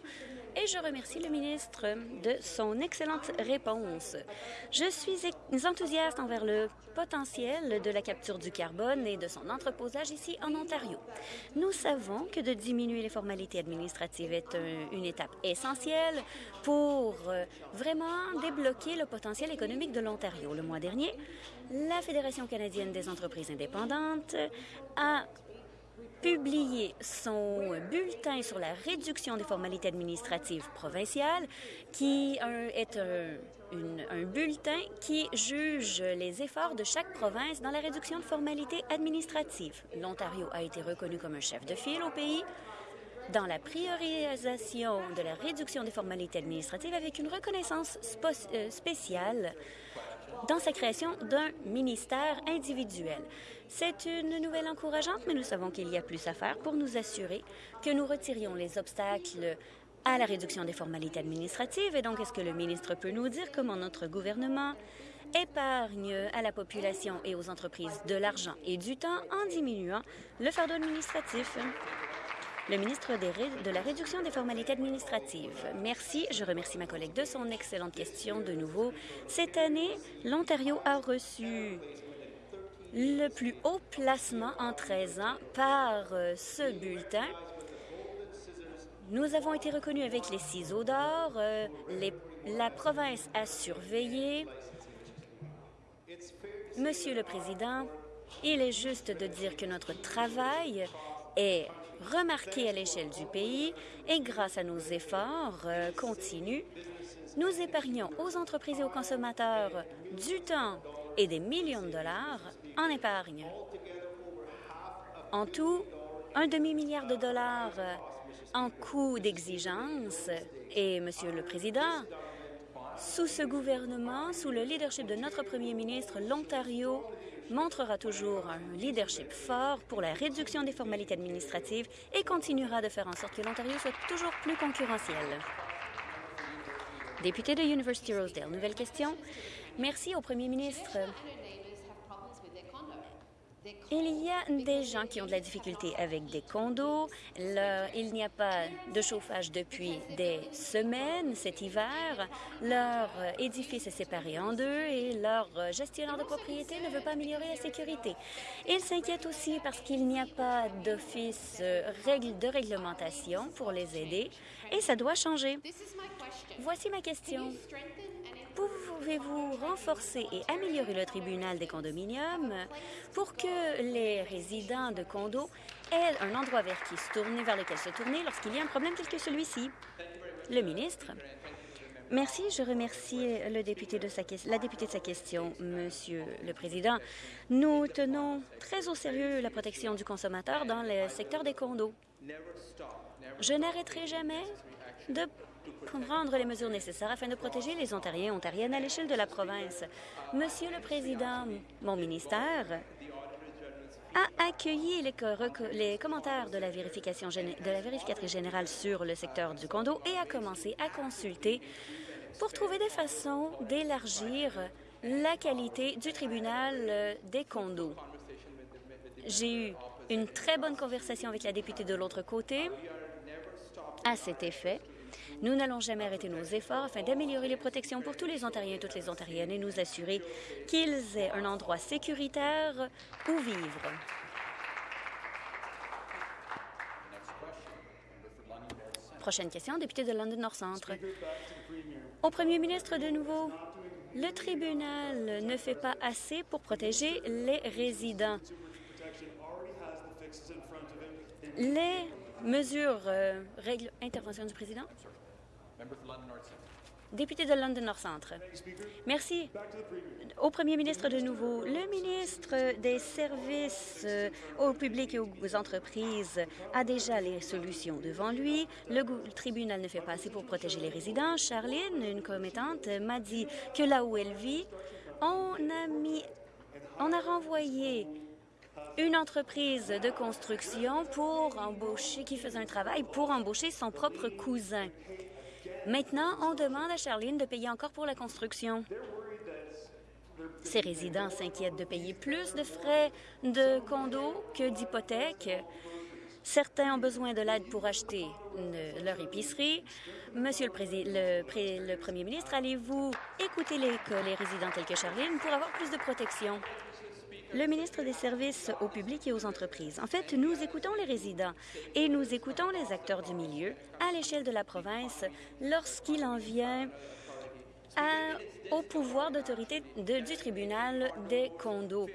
et je remercie le ministre de son excellente réponse. Je suis enthousiaste envers le potentiel de la capture du carbone et de son entreposage ici en Ontario. Nous savons que de diminuer les formalités administratives est une étape essentielle pour euh, vraiment débloquer le potentiel économique de l'Ontario. Le mois dernier, la Fédération canadienne des entreprises indépendantes a publié son bulletin sur la réduction des formalités administratives provinciales, qui est un, bulletin qui juge les efforts de chaque province dans la réduction de formalités administratives. L'Ontario a été reconnu comme un chef de file au pays dans la priorisation de la réduction des formalités administratives avec une reconnaissance euh, spéciale dans sa création d'un ministère individuel. C'est une nouvelle encourageante, mais nous savons qu'il y a plus à faire pour nous assurer que nous retirions les obstacles à la réduction des formalités administratives. Et donc, est-ce que le ministre peut nous dire comment notre gouvernement épargne à la population et aux entreprises de l'argent et du temps en diminuant le fardeau administratif? Le ministre de la Réduction des formalités administratives. Merci. Je remercie ma collègue de son excellente question de nouveau. Cette année, l'Ontario a reçu le plus haut placement en 13 ans par euh, ce bulletin. Nous avons été reconnus avec les ciseaux d'or. Euh, la province a surveillé. Monsieur le Président, il est juste de dire que notre travail est remarqué à l'échelle du pays et grâce à nos efforts euh, continus, nous épargnons aux entreprises et aux consommateurs du temps et des millions de dollars en épargne. En tout, un demi-milliard de dollars en coûts d'exigence. Et, Monsieur le Président, sous ce gouvernement, sous le leadership de notre premier ministre, l'Ontario montrera toujours un leadership fort pour la réduction des formalités administratives et continuera de faire en sorte que l'Ontario soit toujours plus concurrentiel. Député de University Rosedale, nouvelle question. Merci au premier ministre. Il y a des gens qui ont de la difficulté avec des condos. il n'y a pas de chauffage depuis des semaines cet hiver. Leur édifice est séparé en deux et leur gestionnaire de propriété ne veut pas améliorer la sécurité. Ils s'inquiètent aussi parce qu'il n'y a pas d'office de réglementation pour les aider et ça doit changer. Voici ma question. Pouvez-vous renforcer et améliorer le tribunal des condominiums pour que les résidents de condos aient un endroit vers, qui se tourner, vers lequel se tourner lorsqu'il y a un problème tel que celui-ci? Le ministre. Merci. Je remercie la députée de sa question, Monsieur le Président. Nous tenons très au sérieux la protection du consommateur dans le secteur des condos. Je n'arrêterai jamais de prendre les mesures nécessaires afin de protéger les Ontariens et Ontariennes à l'échelle de la province. Monsieur le Président, mon ministère a accueilli les, commentaires de la, de la vérificatrice générale sur le secteur du condo et a commencé à consulter pour trouver des façons d'élargir la qualité du tribunal euh, des condos. J'ai eu une très bonne conversation avec la députée de l'autre côté à cet effet. Nous n'allons jamais arrêter nos efforts afin d'améliorer les protections pour tous les Ontariens et toutes les Ontariennes et nous assurer qu'ils aient un endroit sécuritaire où vivre. Prochaine question, député de London North Centre. Au premier ministre de nouveau, le tribunal ne fait pas assez pour protéger les résidents. Les mesures, euh, règles, intervention du président? Député de London North Centre. Merci. Au premier ministre de nouveau, le ministre des Services euh, au public et aux entreprises a déjà les solutions devant lui. Le, tribunal ne fait pas assez pour protéger les résidents. Charline, une commettante, m'a dit que là où elle vit, on a mis, on a renvoyé une entreprise de construction pour embaucher, qui faisait un travail pour embaucher son propre cousin. Maintenant, on demande à Charlene de payer encore pour la construction. Ces résidents s'inquiètent de payer plus de frais de condo que d'hypothèques. Certains ont besoin de l'aide pour acheter leur épicerie. Monsieur le, le Premier ministre, allez-vous écouter les, les résidents tels que Charline pour avoir plus de protection? Le ministre des Services au public et aux entreprises. En fait, nous écoutons les résidents et nous écoutons les acteurs du milieu à l'échelle de la province lorsqu'il en vient au pouvoir d'autorité du tribunal des condos.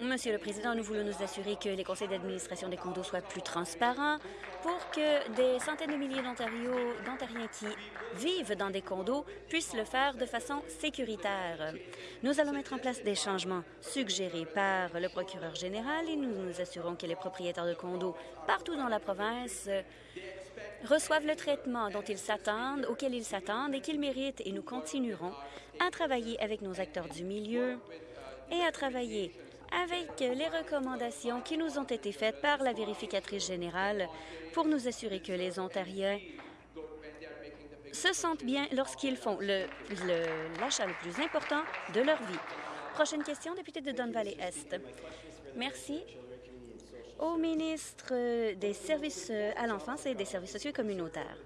Monsieur le Président, nous voulons nous assurer que les conseils d'administration des condos soient plus transparents pour que des centaines de milliers d'Ontariens qui vivent dans des condos puissent le faire de façon sécuritaire. Nous allons mettre en place des changements suggérés par le procureur général et nous nous assurons que les propriétaires de condos partout dans la province reçoivent le traitement dont ils s'attendent, auquel ils s'attendent et qu'ils méritent et nous continuerons à travailler avec nos acteurs du milieu et à travailler avec les recommandations qui nous ont été faites par la vérificatrice générale pour nous assurer que les Ontariens se sentent bien lorsqu'ils font l'achat le, plus important de leur vie. Prochaine question, député de Don Valley-Est. Merci au ministre des Services à l'enfance et des services sociaux communautaires.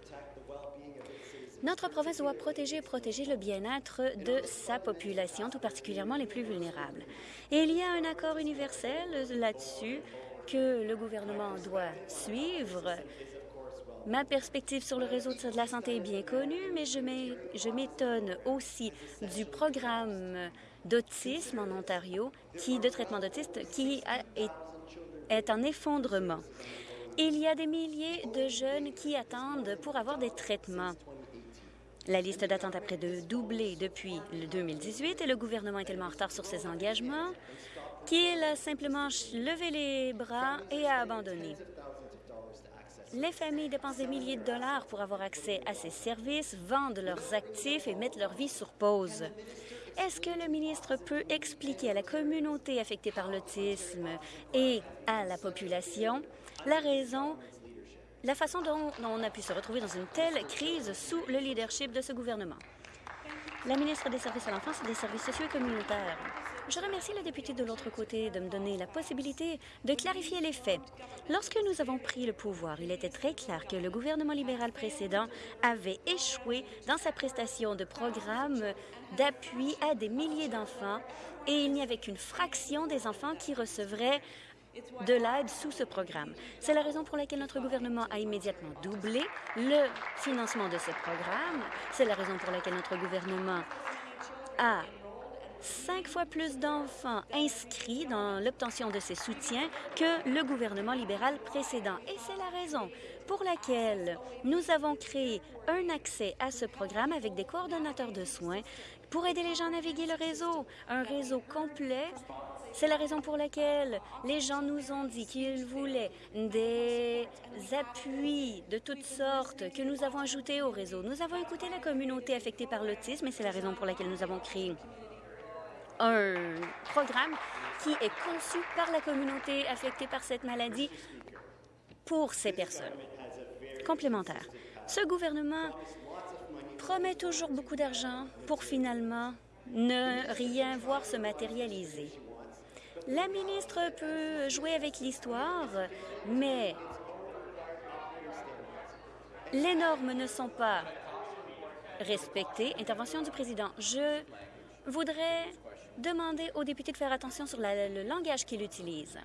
Notre province doit protéger et protéger le bien-être de sa population, tout particulièrement les plus vulnérables. Il y a un accord universel là-dessus que le gouvernement doit suivre. Ma perspective sur le réseau de la santé est bien connue, mais je m'étonne aussi du programme d'autisme en Ontario, qui, de traitement d'autisme, qui est en effondrement. Il y a des milliers de jeunes qui attendent pour avoir des traitements. La liste d'attente a près de doublé depuis le 2018 et le gouvernement est tellement en retard sur ses engagements qu'il a simplement levé les bras et a abandonné. Les familles dépensent des milliers de dollars pour avoir accès à ces services, vendent leurs actifs et mettent leur vie sur pause. Est-ce que le ministre peut expliquer à la communauté affectée par l'autisme et à la population la raison la façon dont on a pu se retrouver dans une telle crise sous le leadership de ce gouvernement. La ministre des Services à l'enfance et des services sociaux et communautaires. Je remercie le député de l'autre côté de me donner la possibilité de clarifier les faits. Lorsque nous avons pris le pouvoir, il était très clair que le gouvernement libéral précédent avait échoué dans sa prestation de programme d'appui à des milliers d'enfants et il n'y avait qu'une fraction des enfants qui recevraient de l'aide sous ce programme. C'est la raison pour laquelle notre gouvernement a immédiatement doublé le financement de ce programme. C'est la raison pour laquelle notre gouvernement a cinq fois plus d'enfants inscrits dans l'obtention de ces soutiens que le gouvernement libéral précédent. Et c'est la raison pour laquelle nous avons créé un accès à ce programme avec des coordonnateurs de soins pour aider les gens à naviguer le réseau, un réseau complet c'est la raison pour laquelle les gens nous ont dit qu'ils voulaient des appuis de toutes sortes que nous avons ajoutés au réseau. Nous avons écouté la communauté affectée par l'autisme et c'est la raison pour laquelle nous avons créé un programme qui est conçu par la communauté affectée par cette maladie pour ces personnes. Complémentaire. Ce gouvernement promet toujours beaucoup d'argent pour finalement ne rien voir se matérialiser. La ministre peut jouer avec l'histoire, mais les normes ne sont pas respectées. Intervention du président. Je voudrais demander aux députés de faire attention sur le langage qu'il utilise.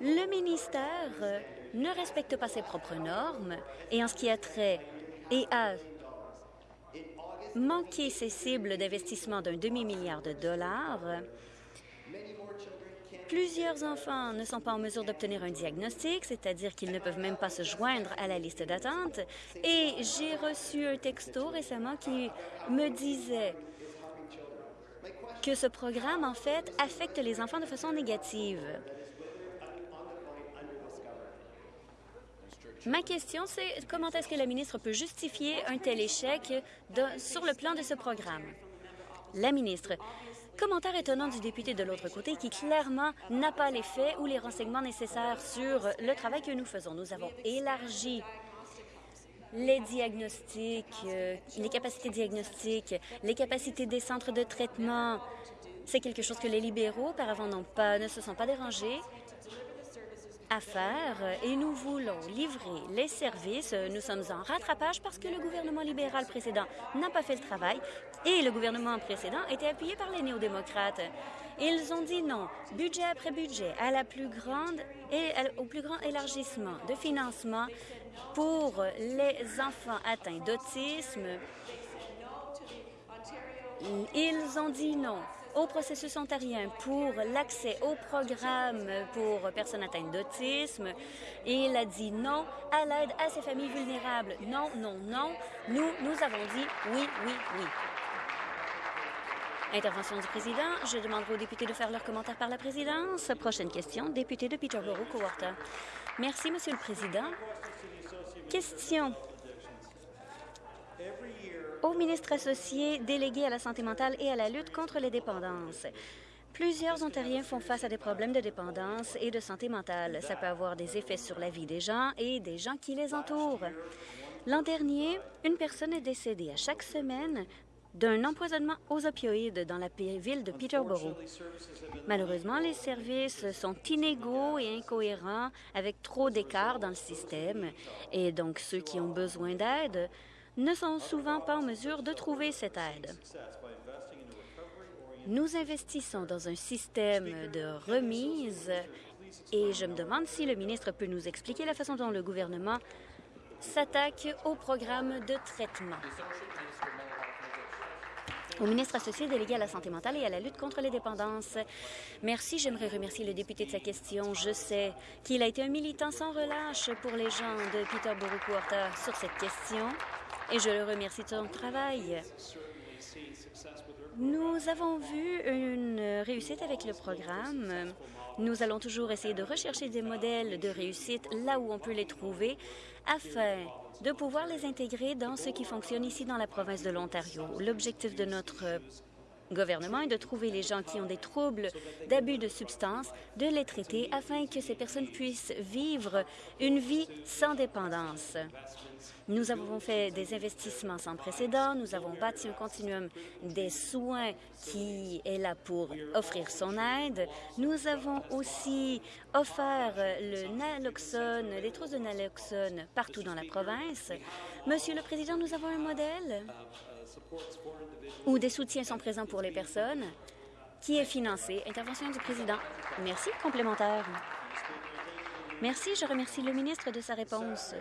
Le ministère ne respecte pas ses propres normes et en ce qui a trait et a manquer ses cibles d'investissement d'un demi-milliard de dollars. Plusieurs enfants ne sont pas en mesure d'obtenir un diagnostic, c'est-à-dire qu'ils ne peuvent même pas se joindre à la liste d'attente. Et j'ai reçu un texto récemment qui me disait que ce programme, en fait, affecte les enfants de façon négative. Ma question, c'est comment est-ce que la ministre peut justifier un tel échec sur le plan de ce programme? La ministre, commentaires étonnants du député de l'autre côté qui clairement n'a pas les faits ou les renseignements nécessaires sur le travail que nous faisons. Nous avons élargi les diagnostics, euh, les capacités diagnostiques, les capacités des centres de traitement. C'est quelque chose que les libéraux, auparavant, pas, ne se sont pas dérangés et nous voulons livrer les services. Nous sommes en rattrapage parce que le gouvernement libéral précédent n'a pas fait le travail et le gouvernement précédent était appuyé par les néo-démocrates. Ils ont dit non, budget après budget, à la plus grande et au plus grand élargissement de financement pour les enfants atteints d'autisme. Ils ont dit non au processus ontarien pour l'accès au programme pour personnes atteintes d'autisme il a dit non à l'aide à ces familles vulnérables. Non, non, non. Nous, nous avons dit oui, oui, oui. Intervention du président. Je demanderai aux députés de faire leurs commentaires par la présidence. Prochaine question, député de Peterborough, Coworta. Merci, Monsieur le Président. Question au ministre associé délégué à la santé mentale et à la lutte contre les dépendances. Plusieurs Ontariens font face à des problèmes de dépendance et de santé mentale. Ça peut avoir des effets sur la vie des gens et des gens qui les entourent. L'an dernier, une personne est décédée à chaque semaine d'un empoisonnement aux opioïdes dans la ville de Peterborough. Malheureusement, les services sont inégaux et incohérents avec trop d'écart dans le système et donc ceux qui ont besoin d'aide ne sont souvent pas en mesure de trouver cette aide. Nous investissons dans un système de remise et je me demande si le ministre peut nous expliquer la façon dont le gouvernement s'attaque au programme de traitement. Au ministre associé délégué à la santé mentale et à la lutte contre les dépendances. Merci. J'aimerais remercier le député de sa question. Je sais qu'il a été un militant sans relâche pour les gens de Peterborough-Quarter sur cette question et je le remercie de son travail. Nous avons vu une réussite avec le programme. Nous allons toujours essayer de rechercher des modèles de réussite là où on peut les trouver afin de pouvoir les intégrer dans ce qui fonctionne ici dans la province de l'Ontario. L'objectif de notre gouvernement est de trouver les gens qui ont des troubles d'abus de substances, de les traiter afin que ces personnes puissent vivre une vie sans dépendance. Nous avons fait des investissements sans précédent. Nous avons bâti un continuum des soins qui est là pour offrir son aide. Nous avons aussi offert le naloxone, les trousses de naloxone partout dans la province. Monsieur le Président, nous avons un modèle où des soutiens sont présents pour les personnes qui est financé. Intervention du Président. Merci. Complémentaire. Merci. Je remercie le ministre de sa réponse.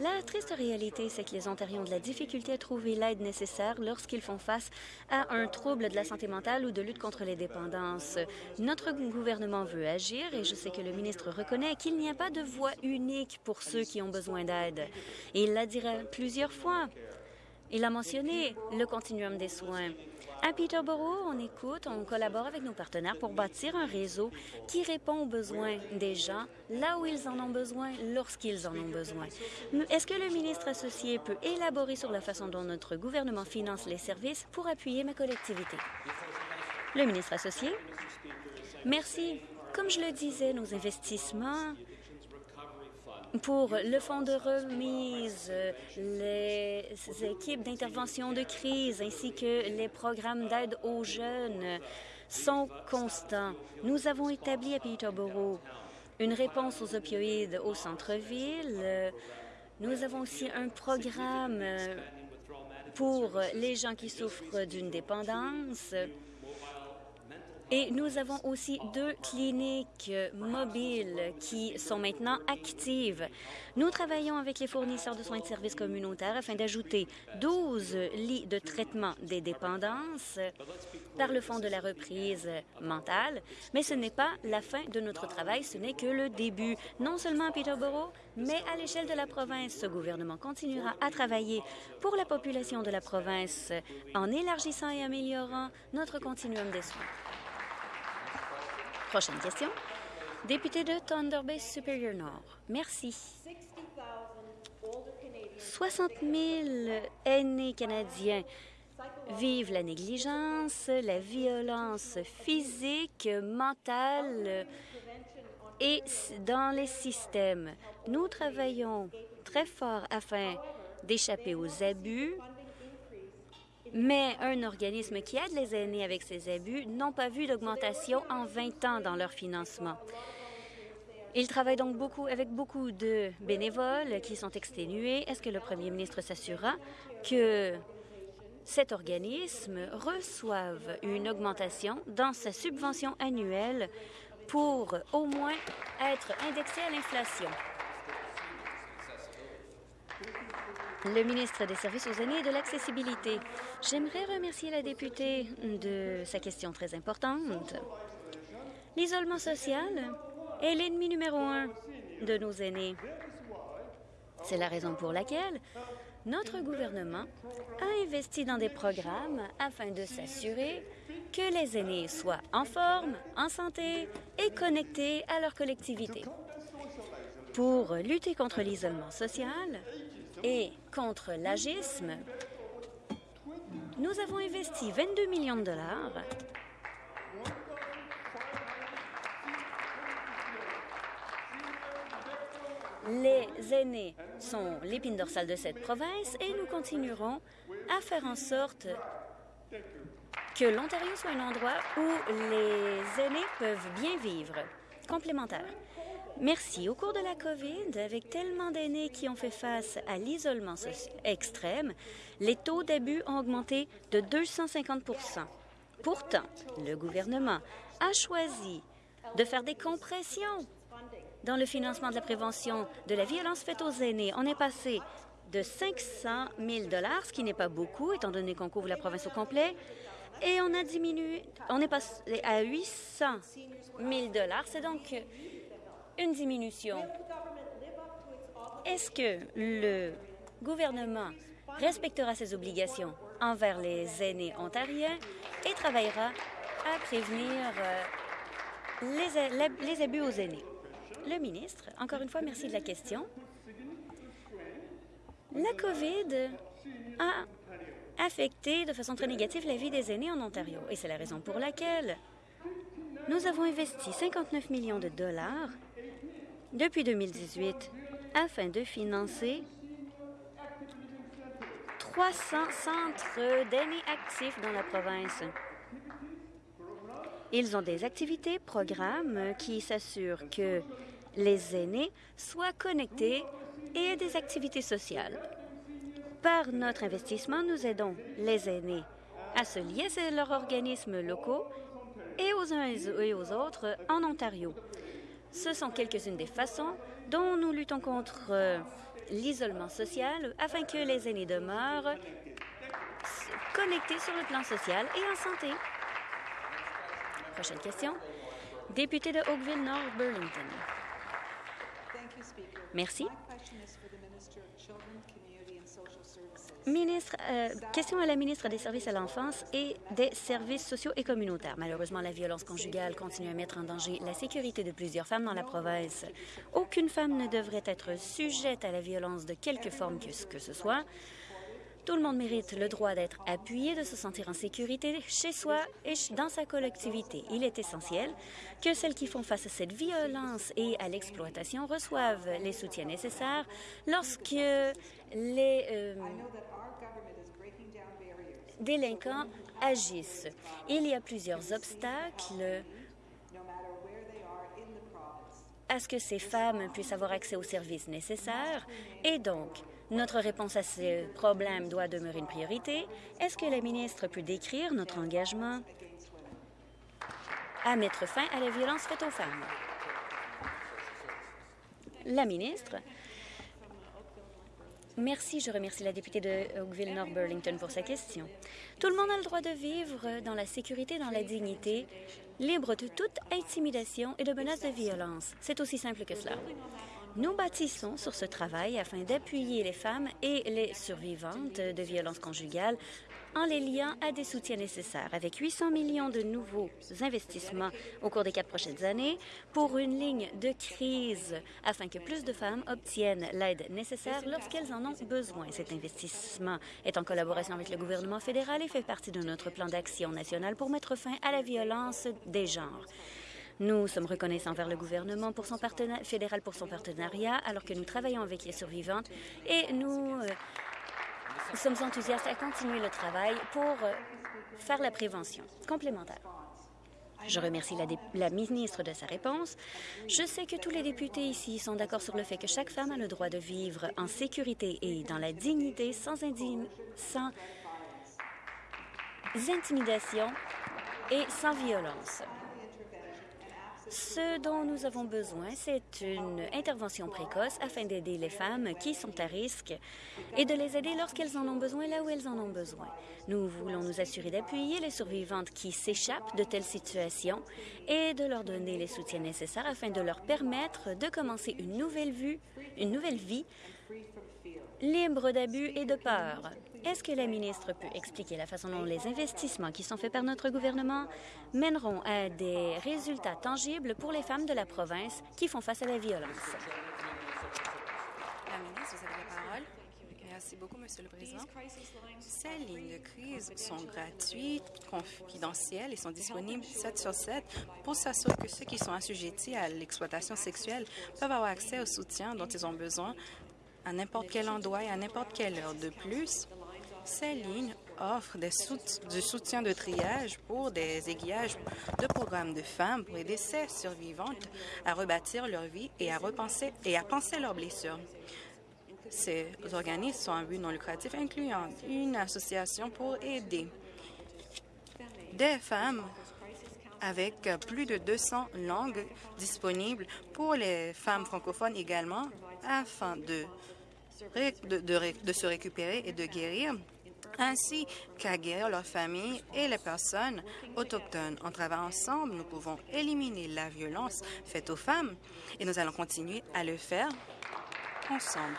La triste réalité, c'est que les Ontariens ont de la difficulté à trouver l'aide nécessaire lorsqu'ils font face à un trouble de la santé mentale ou de lutte contre les dépendances. Notre gouvernement veut agir et je sais que le ministre reconnaît qu'il n'y a pas de voie unique pour ceux qui ont besoin d'aide. Il l'a dit plusieurs fois. Il a mentionné le continuum des soins. À Peterborough, on écoute, on collabore avec nos partenaires pour bâtir un réseau qui répond aux besoins des gens là où ils en ont besoin, lorsqu'ils en ont besoin. Est-ce que le ministre associé peut élaborer sur la façon dont notre gouvernement finance les services pour appuyer ma collectivité? Le ministre associé? Merci. Comme je le disais, nos investissements pour le fonds de remise, les équipes d'intervention de crise ainsi que les programmes d'aide aux jeunes sont constants. Nous avons établi à Peterborough une réponse aux opioïdes au centre-ville. Nous avons aussi un programme pour les gens qui souffrent d'une dépendance. Et nous avons aussi deux cliniques mobiles qui sont maintenant actives. Nous travaillons avec les fournisseurs de soins de services communautaires afin d'ajouter 12 lits de traitement des dépendances par le Fonds de la reprise mentale. Mais ce n'est pas la fin de notre travail, ce n'est que le début. Non seulement à Peterborough, mais à l'échelle de la province, ce gouvernement continuera à travailler pour la population de la province en élargissant et améliorant notre continuum des soins. Prochaine question. Député de Thunder Bay Superior Nord. Merci. 60 000 aînés canadiens vivent la négligence, la violence physique, mentale et dans les systèmes. Nous travaillons très fort afin d'échapper aux abus, mais un organisme qui aide les aînés avec ces abus n'ont pas vu d'augmentation en 20 ans dans leur financement. Ils travaillent donc beaucoup avec beaucoup de bénévoles qui sont exténués. Est-ce que le premier ministre s'assurera que cet organisme reçoive une augmentation dans sa subvention annuelle pour au moins être indexé à l'inflation? Le ministre des Services aux aînés et de l'accessibilité. J'aimerais remercier la députée de sa question très importante. L'isolement social est l'ennemi numéro un de nos aînés. C'est la raison pour laquelle notre gouvernement a investi dans des programmes afin de s'assurer que les aînés soient en forme, en santé et connectés à leur collectivité. Pour lutter contre l'isolement social et contre l'agisme, nous avons investi 22 millions de dollars Les aînés sont l'épine dorsale de cette province et nous continuerons à faire en sorte que l'Ontario soit un endroit où les aînés peuvent bien vivre. Complémentaire. Merci. Au cours de la COVID, avec tellement d'aînés qui ont fait face à l'isolement extrême, les taux d'abus ont augmenté de 250 Pourtant, le gouvernement a choisi de faire des compressions dans le financement de la prévention de la violence faite aux aînés. On est passé de 500 000 ce qui n'est pas beaucoup, étant donné qu'on couvre la province au complet, et on a diminué, on est passé à 800 000 C'est donc une diminution. Est-ce que le gouvernement respectera ses obligations envers les aînés ontariens et travaillera à prévenir euh, les, les abus aux aînés? Le ministre, encore une fois, merci de la question. La COVID a affecté de façon très négative la vie des aînés en Ontario et c'est la raison pour laquelle nous avons investi 59 millions de dollars depuis 2018 afin de financer 300 centres d'aînés actifs dans la province. Ils ont des activités, programmes qui s'assurent que les aînés soient connectés et des activités sociales. Par notre investissement, nous aidons les aînés à se lier à leurs organismes locaux et aux uns et aux autres en Ontario. Ce sont quelques-unes des façons dont nous luttons contre euh, l'isolement social afin que les aînés demeurent connectés sur le plan social et en santé. Prochaine question. Député de Oakville-Nord-Burlington. Merci. Ministre, euh, question à la ministre des Services à l'enfance et des services sociaux et communautaires. Malheureusement, la violence conjugale continue à mettre en danger la sécurité de plusieurs femmes dans la province. Aucune femme ne devrait être sujette à la violence de quelque forme que, ce soit. Tout le monde mérite le droit d'être appuyé, de se sentir en sécurité chez soi et dans sa collectivité. Il est essentiel que celles qui font face à cette violence et à l'exploitation reçoivent les soutiens nécessaires lorsque les euh, délinquants agissent. Il y a plusieurs obstacles à ce que ces femmes puissent avoir accès aux services nécessaires et donc notre réponse à ces problèmes doit demeurer une priorité. Est-ce que la ministre peut décrire notre engagement à mettre fin à la violence faite aux femmes? La ministre. Merci. Je remercie la députée de Oakville-North Burlington pour sa question. Tout le monde a le droit de vivre dans la sécurité, dans la dignité, libre de toute intimidation et de menaces de violence. C'est aussi simple que cela. Nous bâtissons sur ce travail afin d'appuyer les femmes et les survivantes de violences conjugales en les liant à des soutiens nécessaires, avec 800 millions de nouveaux investissements au cours des quatre prochaines années pour une ligne de crise afin que plus de femmes obtiennent l'aide nécessaire lorsqu'elles en ont besoin. Cet investissement est en collaboration avec le gouvernement fédéral et fait partie de notre plan d'action national pour mettre fin à la violence des genres. Nous sommes reconnaissants vers le gouvernement fédéral pour son partenariat alors que nous travaillons avec les survivantes et nous euh, nous sommes enthousiastes à continuer le travail pour euh, faire la prévention complémentaire. Je remercie la, ministre de sa réponse. Je sais que tous les députés ici sont d'accord sur le fait que chaque femme a le droit de vivre en sécurité et dans la dignité sans intimidation et sans violence. Ce dont nous avons besoin, c'est une intervention précoce afin d'aider les femmes qui sont à risque et de les aider lorsqu'elles en ont besoin là où elles en ont besoin. Nous voulons nous assurer d'appuyer les survivantes qui s'échappent de telles situations et de leur donner les soutiens nécessaires afin de leur permettre de commencer une nouvelle, une nouvelle vie libre d'abus et de peur. Est-ce que la ministre peut expliquer la façon dont les investissements qui sont faits par notre gouvernement mèneront à des résultats tangibles pour les femmes de la province qui font face à la violence? La ministre, vous avez la parole. Merci beaucoup, Monsieur le Président. Ces lignes de crise sont gratuites, confidentielles et sont disponibles 7 sur 7 pour s'assurer que ceux qui sont assujettis à l'exploitation sexuelle peuvent avoir accès au soutien dont ils ont besoin à n'importe quel endroit et à n'importe quelle heure. De plus, ces lignes offrent du soutien de triage pour des aiguillages de programmes de femmes pour aider ces survivantes à rebâtir leur vie et à repenser et à penser leurs blessures. Ces organismes sont un but non lucratif incluant une association pour aider des femmes avec plus de 200 langues disponibles pour les femmes francophones également afin de, se récupérer et de guérir ainsi qu'à guérir leurs familles et les personnes autochtones. En travaillant ensemble, nous pouvons éliminer la violence faite aux femmes et nous allons continuer à le faire ensemble.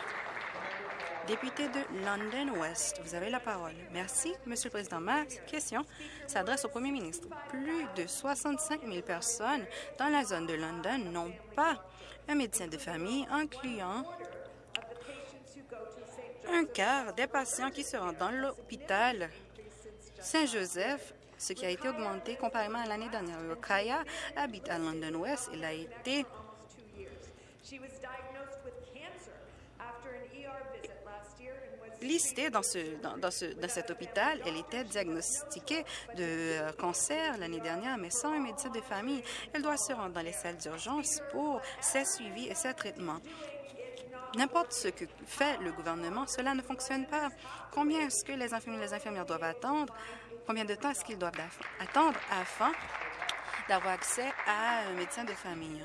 Député de London West, vous avez la parole. Merci, Monsieur le Président. Ma question s'adresse au Premier ministre. Plus de 65 000 personnes dans la zone de London n'ont pas un médecin de famille, incluant un quart des patients qui se rendent dans l'hôpital Saint-Joseph, ce qui a été augmenté comparément à l'année dernière. Kaya habite à London West. Il a été listée dans, ce, dans, ce, dans cet hôpital. Elle était diagnostiquée de euh, cancer l'année dernière, mais sans un médecin de famille. Elle doit se rendre dans les salles d'urgence pour ses suivis et ses traitements. N'importe ce que fait le gouvernement, cela ne fonctionne pas. Combien est-ce que les infirmiers et les infirmières doivent attendre? Combien de temps est-ce qu'ils doivent attendre afin d'avoir accès à un médecin de famille?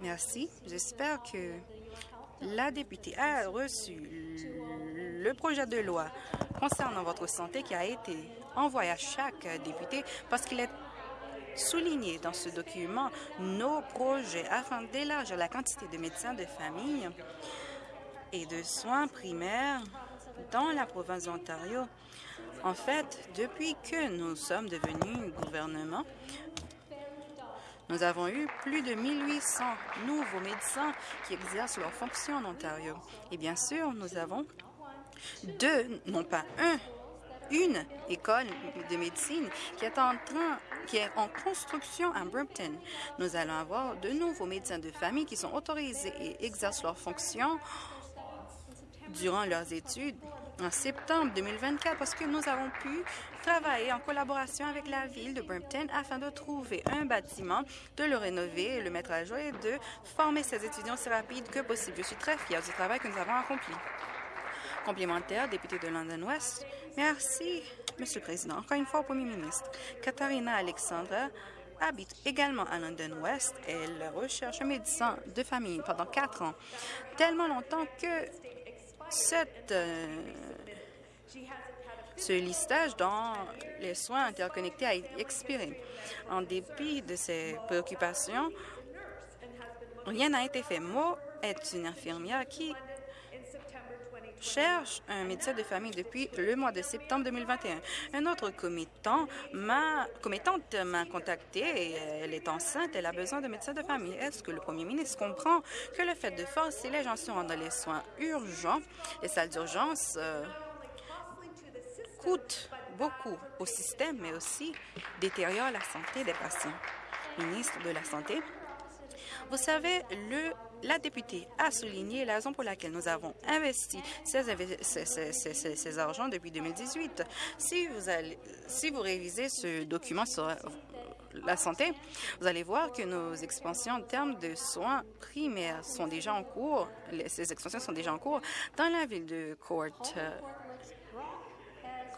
Merci. J'espère que la députée a reçu le projet de loi concernant votre santé qui a été envoyé à chaque député parce qu'il est souligner dans ce document nos projets afin d'élargir la quantité de médecins de famille et de soins primaires dans la province d'Ontario. En fait, depuis que nous sommes devenus gouvernement, nous avons eu plus de 1800 nouveaux médecins qui exercent leurs fonctions en Ontario. Et bien sûr, nous avons deux, non pas un, une école de médecine qui est en train qui est en construction à Brampton. Nous allons avoir de nouveaux médecins de famille qui sont autorisés et exercent leurs fonctions durant leurs études en septembre 2024 parce que nous avons pu travailler en collaboration avec la ville de Brampton afin de trouver un bâtiment, de le rénover, le mettre à jour et de former ces étudiants aussi rapide que possible. Je suis très fière du travail que nous avons accompli. Complémentaire, député de London West. Merci, Monsieur le Président. Encore une fois, au Premier ministre. Katharina Alexandra habite également à London West. Elle recherche un médecin de famille pendant quatre ans, tellement longtemps que cette, euh, ce listage dans les soins interconnectés a expiré. En dépit de ses préoccupations, rien n'a été fait. Mo est une infirmière qui cherche un médecin de famille depuis le mois de septembre 2021. Un autre commettant m'a, commettante m'a contacté elle est enceinte, elle a besoin de médecin de famille. Est-ce que le premier ministre comprend que le fait de forcer les gens se dans les soins urgents, les salles d'urgence, euh, coûte beaucoup au système, mais aussi détériore la santé des patients? Ministre de la Santé, vous savez, le la députée a souligné la raison pour laquelle nous avons investi ces, argents depuis 2018. Si vous, allez, si vous révisez ce document sur la santé, vous allez voir que nos expansions en termes de soins primaires sont déjà en cours. ces expansions sont déjà en cours dans la ville de Court,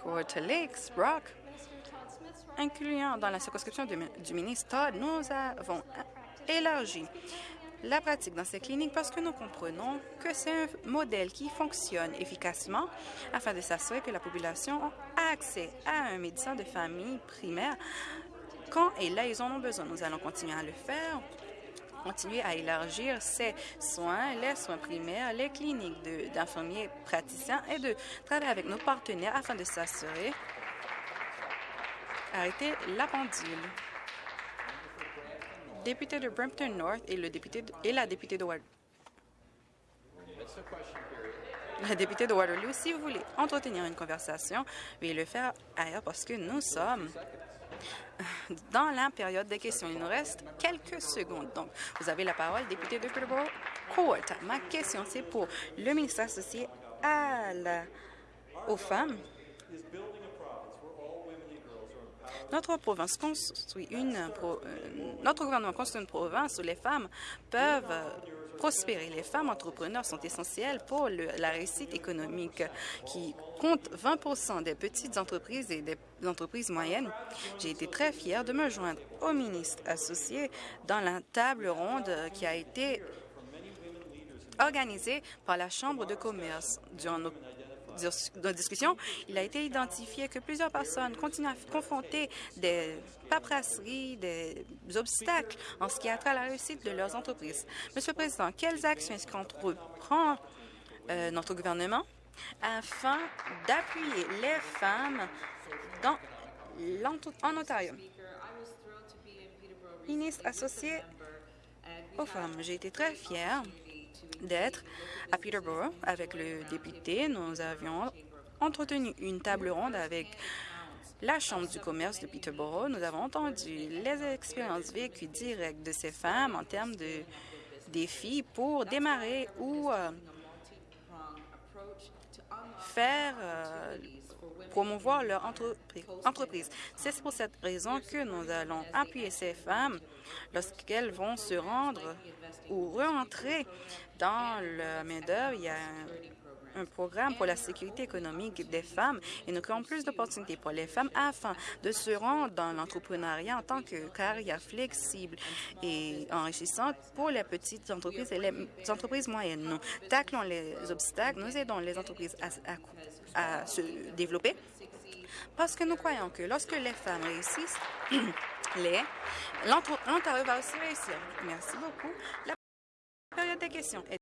Court Lakes, Brock, incluant dans la circonscription du, du ministre Todd, nous avons élargi la pratique dans ces cliniques parce que nous comprenons que c'est un modèle qui fonctionne efficacement afin de s'assurer que la population a accès à un médecin de famille primaire quand et là ils en ont besoin. Nous allons continuer à le faire continuer à élargir ces soins, les soins primaires, les cliniques d'infirmiers praticiens et de travailler avec nos partenaires afin de s'assurer arrêter la pendule député de Brampton North et, le député et la députée de Waterloo. La députée de Waterloo, si vous voulez entretenir une conversation, veuillez le faire ailleurs parce que nous sommes dans la période des questions. Il nous reste quelques secondes. Donc, vous avez la parole, député de Peterborough Court. Ma question, c'est pour le ministre associé à la, aux femmes notre province construit une euh, notre gouvernement construit une province où les femmes peuvent prospérer. Les femmes entrepreneurs sont essentielles pour la réussite économique qui compte 20% des petites entreprises et des entreprises moyennes. J'ai été très fière de me joindre au ministre associé dans la table ronde qui a été organisée par la Chambre de commerce durant nos de discussion, il a été identifié que plusieurs personnes continuent à confronter des paperasseries, des obstacles en ce qui a trait à la réussite de leurs entreprises. Monsieur le Président, quelles actions est-ce qu'entreprend euh, notre gouvernement afin d'appuyer les femmes dans en Ontario? Ministre associé aux femmes, j'ai été très fière d'être à Peterborough avec le député. Nous avions entretenu une table ronde avec la Chambre du commerce de Peterborough. Nous avons entendu les expériences vécues directes de ces femmes en termes de défis pour démarrer ou euh, faire euh, promouvoir leur entreprise. C'est pour cette raison que nous allons appuyer ces femmes lorsqu'elles vont se rendre ou rentrer dans le main-d'œuvre. Il y a un, programme pour la sécurité économique des femmes et nous créons plus d'opportunités pour les femmes afin de se rendre dans l'entrepreneuriat en tant que carrière flexible et enrichissante pour les petites entreprises et les entreprises moyennes. Nous taclons les obstacles, nous aidons les entreprises à, à se développer parce que nous croyons que lorsque les femmes réussissent, l'Ontario va aussi réussir. Merci beaucoup. La période des questions est